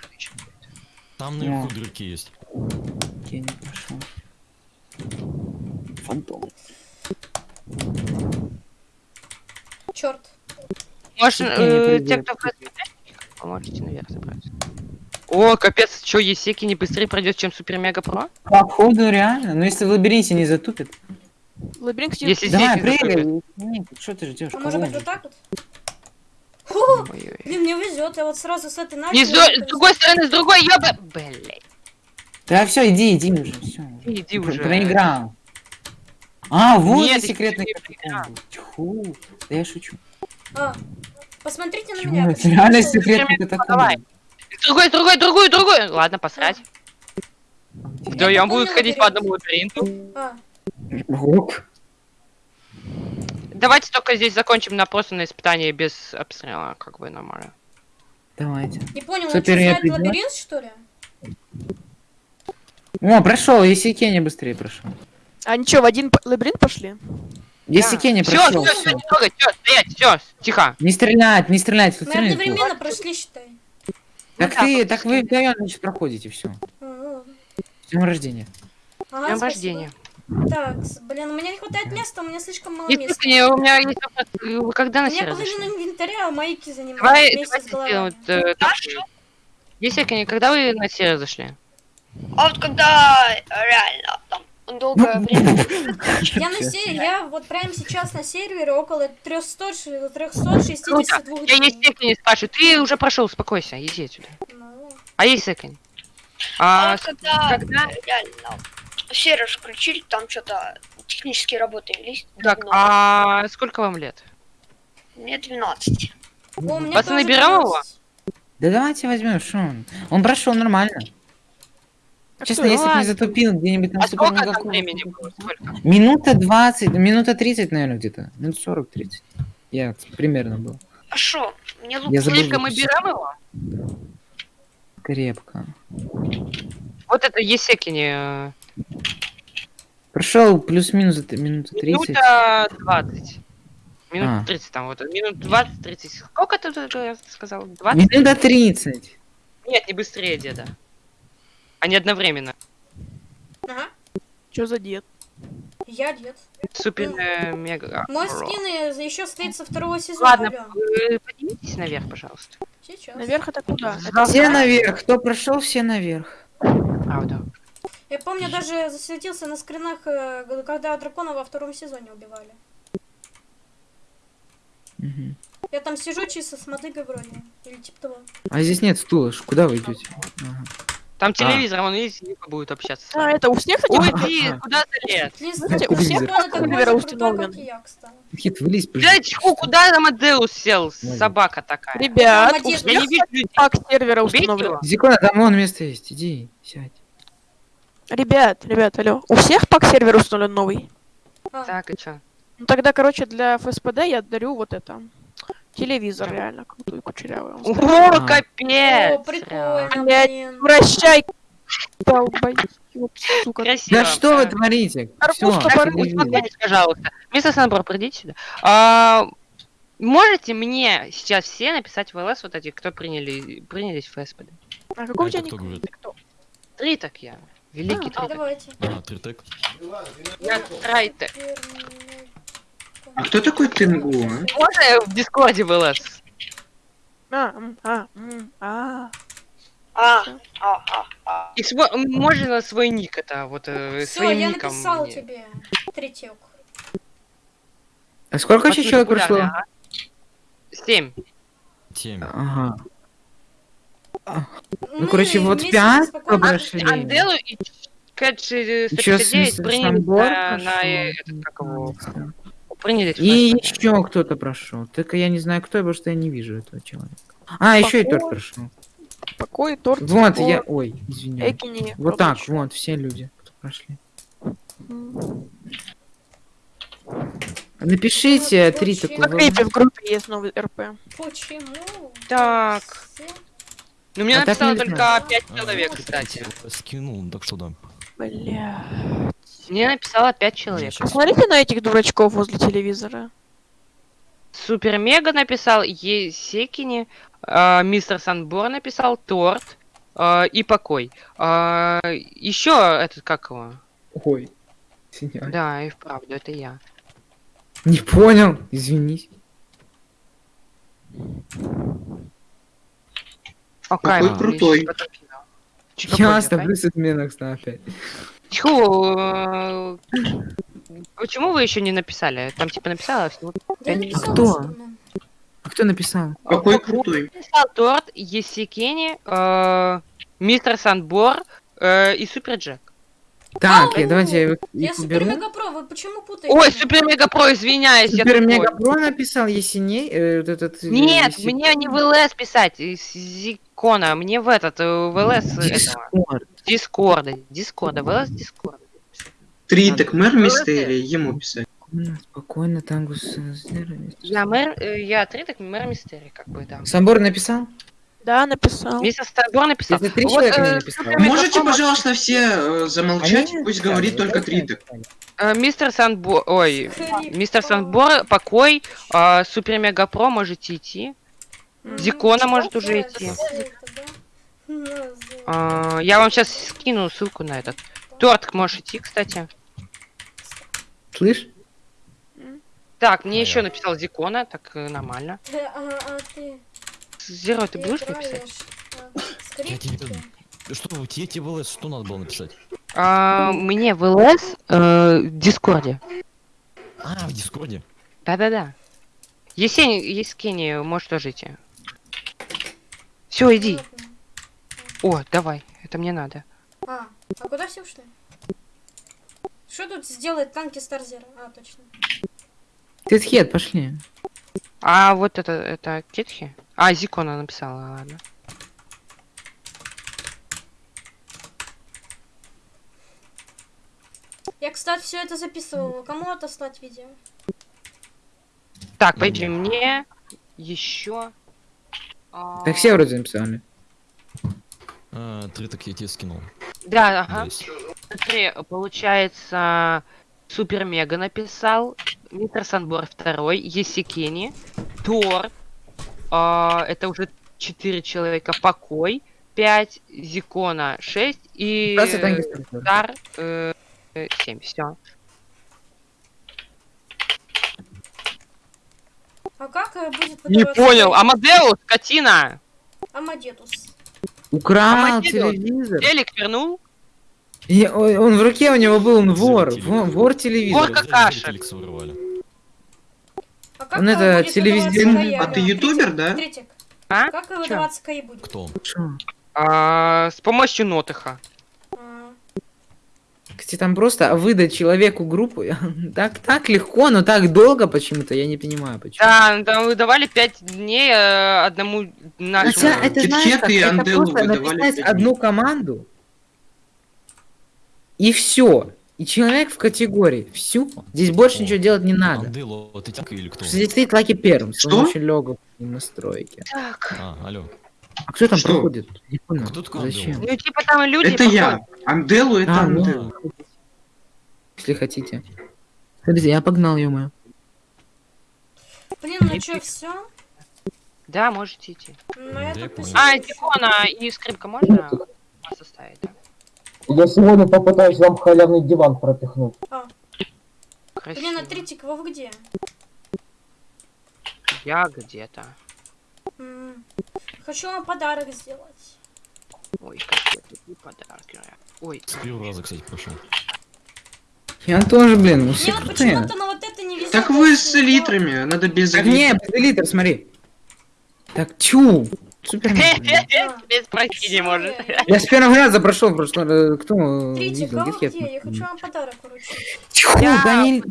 Там наверху дырки есть. Я не пошел. Фантом. Черт. Может, э, те, кто в вы можете наверх забраться. О, капец, что, Есеки не быстрее пройдет, чем Супер Мега Про? Походу реально. Но если в лабиринте не затупит. Лабиринт, кстати, Если Давай, прыгай. Что ты ждешь? А может быть вот так вот? Фу, Ой-ой. блин, мне везет, я вот сразу с этой начала. Не с, с другой стороны, с другой, ёба... Блять. Да все, иди, иди уже, все. Иди уже. Проиграл. А, вот Нет, секретный катакомбы. Тьфу. Да я шучу. А, посмотрите на меня. реально секретный Давай. Другой, другой, другую, другую. Ладно, посрать. Вдвоем будут ходить по одному лабиринту. А. Давайте только здесь закончим на просто на испытании без обстрела, как бы нормально. Давайте. не понял, он Супер, что, знает придёт? лабиринт, что ли? О, прошел, если Кеня быстрее прошел. А ничего, в один лабиринт пошли? Если Кеня Все, прошел, все, все, трогай, все, стоять, все, тихо. Не стрелять, не стрелять, тут Мы стрелять. одновременно прошли, считай. Так Ну ты, да, так вы вдвоем значит проходите, все. С днем рождения. Ага, Днем рождения. Так, блин, у меня не хватает места, у меня слишком мало места. Естественно, у меня есть вопрос. Вы когда У на меня сервис половина инвентаря, а майки занимают Давай, вместе с сделаем вот, э, так. Когда вы на сервис зашли? А вот когда реально там долгое время. Я на се- я вот прямо сейчас на сервере около 300, ш- 362 Круто. Я Есеки не спрашиваю, ты уже прошел, успокойся, иди отсюда. Ну, А Есеки? А А, вот когда когда? реально сервер включили, там что-то технические работы велись. Так, а сколько вам лет? Мне 12. о, у меня Пацаны, берем 12. Да давайте возьмем, что он? Он прошел нормально. Честно, если бы не затупил где-нибудь на А сколько там времени было? Сколько? Минута 20, минута 30, наверное, где-то. Минут 40-30. Я примерно был. А шо? Мне лук записать. берем его? Крепко. Вот это Есеки не... Прошел плюс-минус минута 30. Минута 20. Минут А. 30 там вот. Минут 20-30. Сколько ты э, сказал? 20? Минута 30. Нет, не быстрее, деда. Они одновременно. Ага, Что за дед? я дед. Супер э, мега. Мой скин еще стоит со второго сезона. Ладно, поднимитесь наверх, пожалуйста. Сейчас. Наверх это куда? Это Все наверх. Кто прошел, все наверх. Правда. Я помню, даже засветился на скринах, э, когда дракона во втором сезоне убивали. Мгм. Я там сижу чисто с мотыгой вроде. Или типа того. А здесь нет стула. Куда вы идете? Ага. Там телевизор, он есть, Ника будет общаться. А, это у всех Ага. ты, куда залез? Лиз, Слушайте, у всех камера установлена. Хит, вылезь, пожалуйста. тьфу, куда там Адеус сел? Собака такая. Ребят, Я не вижу людей. как сервера Убейте установлен. его. Зикона, там вон место есть. Иди, сядь. Ребят, ребят, алло. У всех пак сервер установлен новый? А, Так, и чё? Ну тогда, короче, для ФСПД я дарю вот это. Телевизор реально крутой, кучерявый. О, А. капец! О, прикольно, Блядь. блин. Прощай. Красиво. Да что вы творите? Успокойтесь, пожалуйста. Мистер Санбор, придите сюда. А, можете мне сейчас все написать в ЛС вот эти, кто приняли, принялись в ФСПД? А какой у тебя кто ник? Три так я. Великий А, Тритек. давайте. А, тритек. Я Трайтек. А кто такой Тенгу, а? Можно я в Дискорде ЛС? А, а, а. А, а, а, а. И можно свой ник это, вот э, Все, своим я ником. написал мне. тебе. Третьек. А сколько Очень человек ага. Семь. Семь. Ага. Мы Ну, короче, вот пять прошли. Анделу и Кэтч Ещё 159 с- приняли на, на э, этот, как его, приняли. И еще кто-то прошел. Только я не знаю кто, потому что я не вижу этого человека. А, еще и торт Покой. прошел. Покой, торт. Вот, спор, я. Ой, извиняюсь. Экини. Вот так, вот, все люди, кто прошли. Напишите три такого. Крипе в группе есть новый РП. Почему? Так. Ну, мне А не только знаю. 5 А, человек, вот, кстати. Скинул, так что да. Бля. Мне написало 5 человек. Посмотрите на этих дурачков возле телевизора. Супер Мега написал, Есекини, э, Мистер Санбор написал, Торт э, и Покой. еще этот, как его? Ой. извиняюсь. Да, и вправду, это я. Не понял, извинись. Какой крутой. Я оставлю с отменок опять. Тьфу, э, почему вы еще не написали? Там типа написала всего Да я пять написала, кто? А кто написал? Какой крутой. написал Торт, Есекини, э, Мистер Санбор э, и Супер Джек. Так, Ау! я, давайте я их Я супер мега про, вы почему путаете? Ой, Супер Мега Про, извиняюсь, Супер. Мега Про написал Есеней. э, вот этот, Нет, Еси- мне не в ЛС писать, из Зикона, мне в этот, э, в ЛС. Дискорд. Дискорда, Дискорда, в ЛС Дискорда. Три, так мэр мистерии, ему писать. Спокойно, Спокойно, Тангус. э. Я мэр, э, я три, так мэр Мистерий, как бы, да. Собор написал? Да, написал. Мистер Санбор написал. Если три Вот, человека э, не написал. Можете, пожалуйста, все э, замолчать, Они пусть говорит вот только это написали. Э, Мистер Санбор, ой, Мистер? Санбор, покой, э, Супер Мега Про, можете идти. Зикона может уже идти. А, я вам сейчас скину ссылку на этот. Торт можешь идти, кстати. Слышь? Так, мне А еще я? написал Зикона, так э, нормально. Да, а, ты, Зеро, ты будешь написать? а, Я тебе... Что, вы- тебе тебе в ЛС что надо было написать? А, мне в ЛС э, в Дискорде. А, в Дискорде? Да-да-да. Есень, Ескини, можешь тоже идти. Все, иди. О, давай, это мне надо. А, а куда все ушли? Что тут сделает танки Старзера? А, точно. Ты хед, пошли. А вот это, это Кетхи? А, Зикона написала, ладно. Я, кстати, все это записывала. Кому отослать видео? Так, пойди мне. мне еще. А, Так все вроде написали. А, три так я тебе скинул. Да, ага. Смотри, получается, Супер Мега написал, Мистер Санбор второй, Есикени, Тор, а, это уже четыре человека, Покой, пять, Зикона шесть и э, э, семь, все. А как э, будет Не понял? Амадеус, скотина! Амадетус. Украл Амадеус. телевизор. Телек вернул? И ой, он в руке у него был, он вор. Телевизор. Вор, вор телевизор. Вор какашек. А как Он это, выдаваться А ты ютубер, да? Третик. А? Как выдаваться будет? Кто? А, с помощью Нотыха. Кстати, там просто выдать человеку группу так, так легко, но так долго почему-то, я не понимаю почему. Да, там выдавали пять дней э, одному нашему. Хотя это знаешь, как, это Анделу просто выдавали написать одну команду и все. И человек в категории. Все. Здесь больше О. ничего делать не надо. Андело, ты тянка или кто? Здесь стоит Лаки первым, Что? помощью логов и настройки. Так. А, алло. А кто там Что? проходит? Не понял. Кто такой Зачем? Ну, типа там люди. Это я. Анделу это А, ну, Анделу. если хотите. Смотрите, я погнал, ё Блин, ну что, все? Да, можете идти. Я это. А, Дикона и скрипка можно оставить? да? Я сегодня попытаюсь вам халявный диван пропихнуть. Красиво. Блин, а Тритик, вы где? Я где-то. М. Хочу вам подарок сделать. Ой, какие подарки. Ой. С первого раза, кстати, прошел. Я тоже, блин, ну все крутые. почему-то на вот это не везет. Так вы с элитрами, надо без Так не, без элитр, смотри. Так, чу. Супер. Тебе спросить не может. Я с первого раза прошел просто. э, Кто э, видел? кого Гитхед? где? Я хочу вам подарок вручить. Тьфу, да не...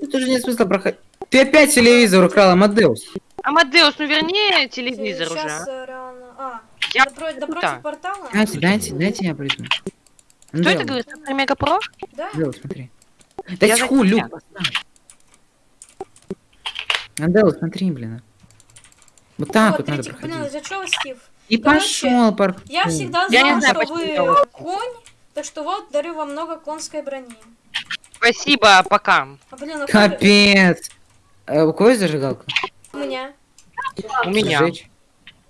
Тут уже нет смысла проходить. Ты опять телевизор украл, Амадеус. Амадеус, ну верни телевизор уже. Сейчас а. э, реально... А, Я допро- тут, напротив да. портала? Дайте, дайте, дайте я приду. Что это говорит? Супер Мега Про? Да? Амадеус, смотри. Да Я за Люк, поставь. Смотри, блин. Вот так вот, вот надо блин, проходить. из-за чего, Стив? И Короче, пошел, парк. Я всегда Я не знаю, что вы делать. конь, так что вот, дарю вам много конской брони. Спасибо, пока. А, блин, а Капец. А у кого есть зажигалка? У меня. У меня. Сжечь.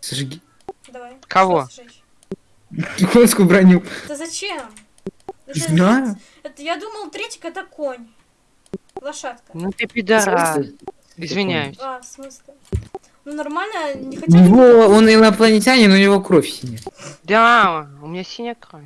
Сожги. Давай. Кого? Конскую броню. Да зачем? Это- Знаю. это- я думал, третик это конь. Лошадка. Ну ты пидорас. Извиняюсь. А, в смысле? Ну нормально, не хотите? него, он инопланетянин, у него кровь синяя. Да, у меня синяя кровь.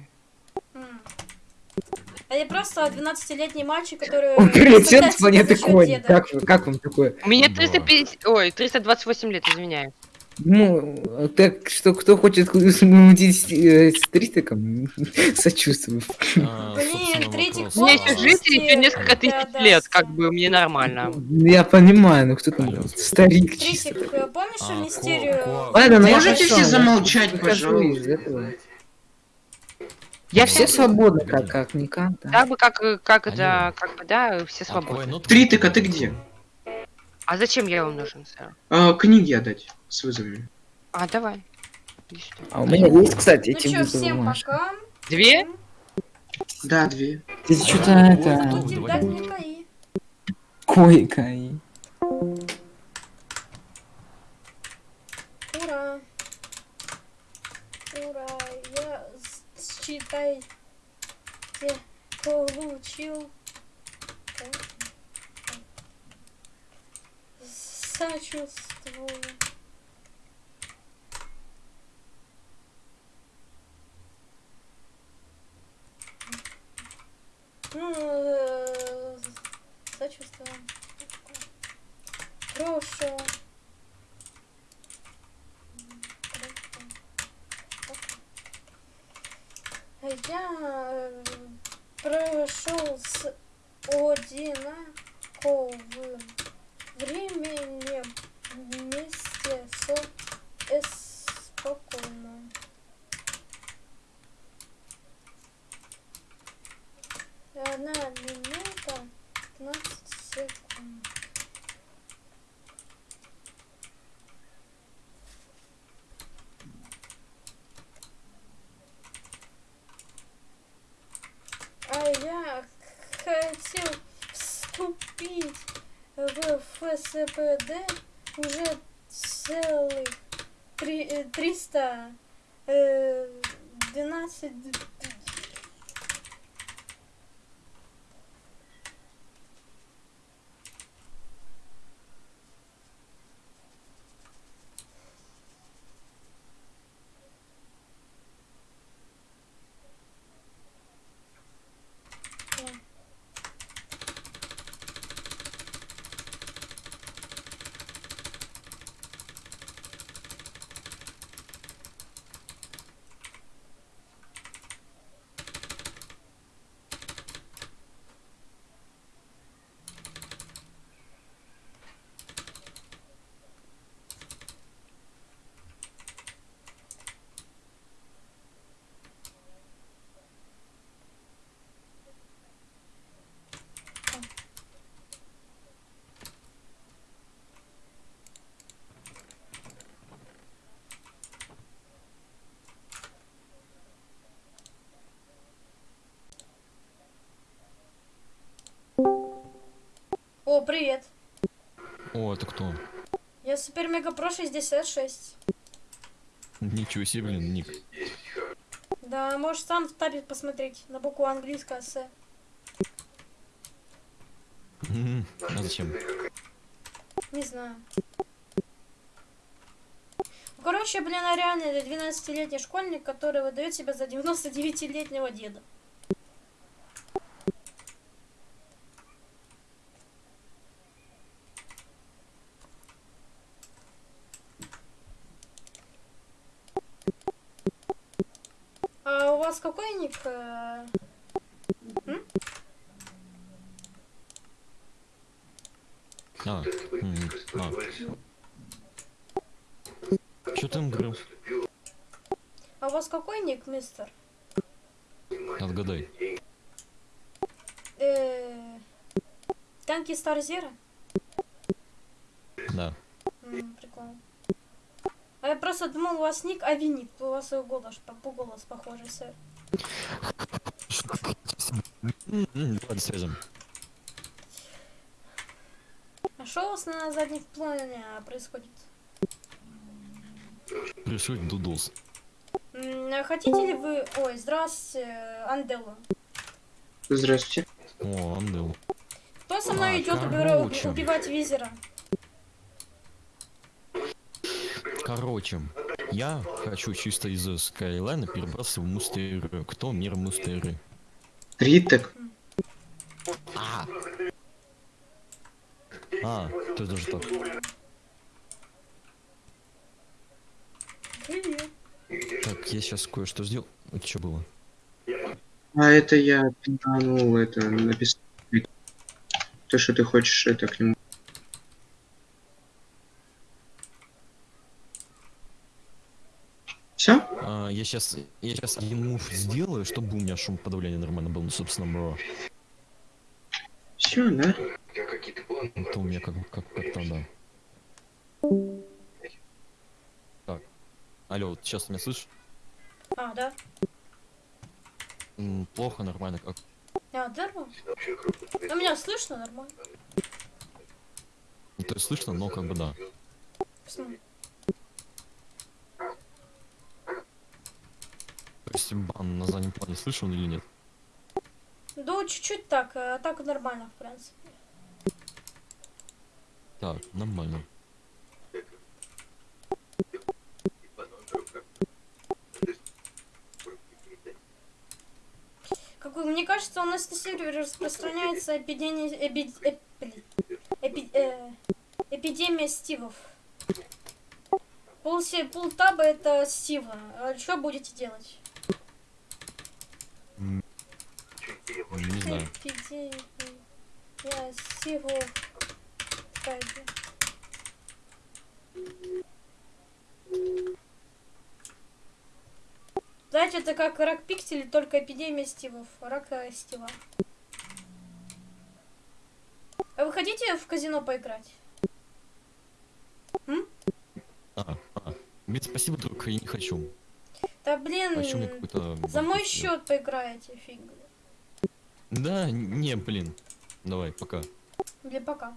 А я просто 12-летний мальчик, который... Он прилетел с планеты Конь. Как, как вам такое? У меня Да. 350... Ой, 328 лет, извиняюсь. Ну, так что кто хочет смутить э, с тристиком, сочувствую. А, Блин, меня Вот. еще жить еще несколько тысяч да, лет, как бы мне нормально. Я понимаю, ну кто там старик чисто. Тритик, э, помнишь А, мистерию? Ладно, ну Можете все замолчать, пожалуйста? Я Все все свободны, как, как никак. да. как бы как, как это, Алло. как бы, да, все свободны. нот- Тритык, а ты где? А зачем я вам нужен, сэр? А, книги отдать с вызовами. А, давай. А у меня есть, кстати, Ну эти чё, вызовы всем пока. Две? Да, две. Ты что-то это... ну. Койка и... Ура! Ура! Я считайте получил сочувствую. ПД уже целых 312 э, О, привет. О, это кто? Я Супер Мега Про 66. Ничего себе, блин, ник. Да, можешь сам в табе посмотреть на букву английская С. Мгм. А зачем? Не знаю. Короче, блин, а реально это 12-летний школьник, который выдает себя за 99-летнего деда. А у вас какой ник? э, А, а. Ты им говорил? А у вас какой ник, мистер? Отгадай. Э, Танки Star Zero? Да. М, прикольно. А я просто думал, у вас ник Авиник, у вас и голос, по, по голос похожий, сэр. М, м, Давай связем. А что у вас на заднем плане а, происходит? Происходит дудос. А хотите ли вы... Ой, здрасте, Анделла. Здравствуйте. О, Андел. Кто со мной А, идет короче. убивать визера? Короче, я хочу чисто из Скайлайна перебраться в Мустеры. Кто мир Мустеры? Ритек. А! А, есть даже так. Привет. Так, я сейчас кое-что сделал. Это что было? А это я пинганул, это написал. То, что ты хочешь, это к нему. А, я сейчас, я сейчас один мув сделаю, чтобы у меня шум подавления нормально был, ну, собственно, бро. Все, да? Это у меня как, как, как-то, да. Так. Алло, вот сейчас меня слышишь? А, да? М, Плохо, нормально, как? А, нормально. Ну, меня слышно нормально. Ну, то есть слышно, но как бы да. То есть бан на заднем плане слышал или нет? Да, чуть-чуть так, а так нормально, в принципе. Так, нормально. Как вы- мне кажется, у нас на сервере распространяется эпидемия, эпи- эп- блин, эпи- э, эпидемия стивов. Пол, се- полтаба это стива. А что будете делать? М, Не знаю. Стивов. Кстати. Знаете, это как рак пикселей, только эпидемия стивов. Рак э, стива. А вы хотите в казино поиграть? А, а. Блин, спасибо, друг, я не хочу. Да блин, еще мне за мой счет поиграете, фиг. Да, не, блин. Давай, пока. Или пока.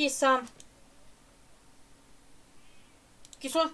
Киса. Кисо.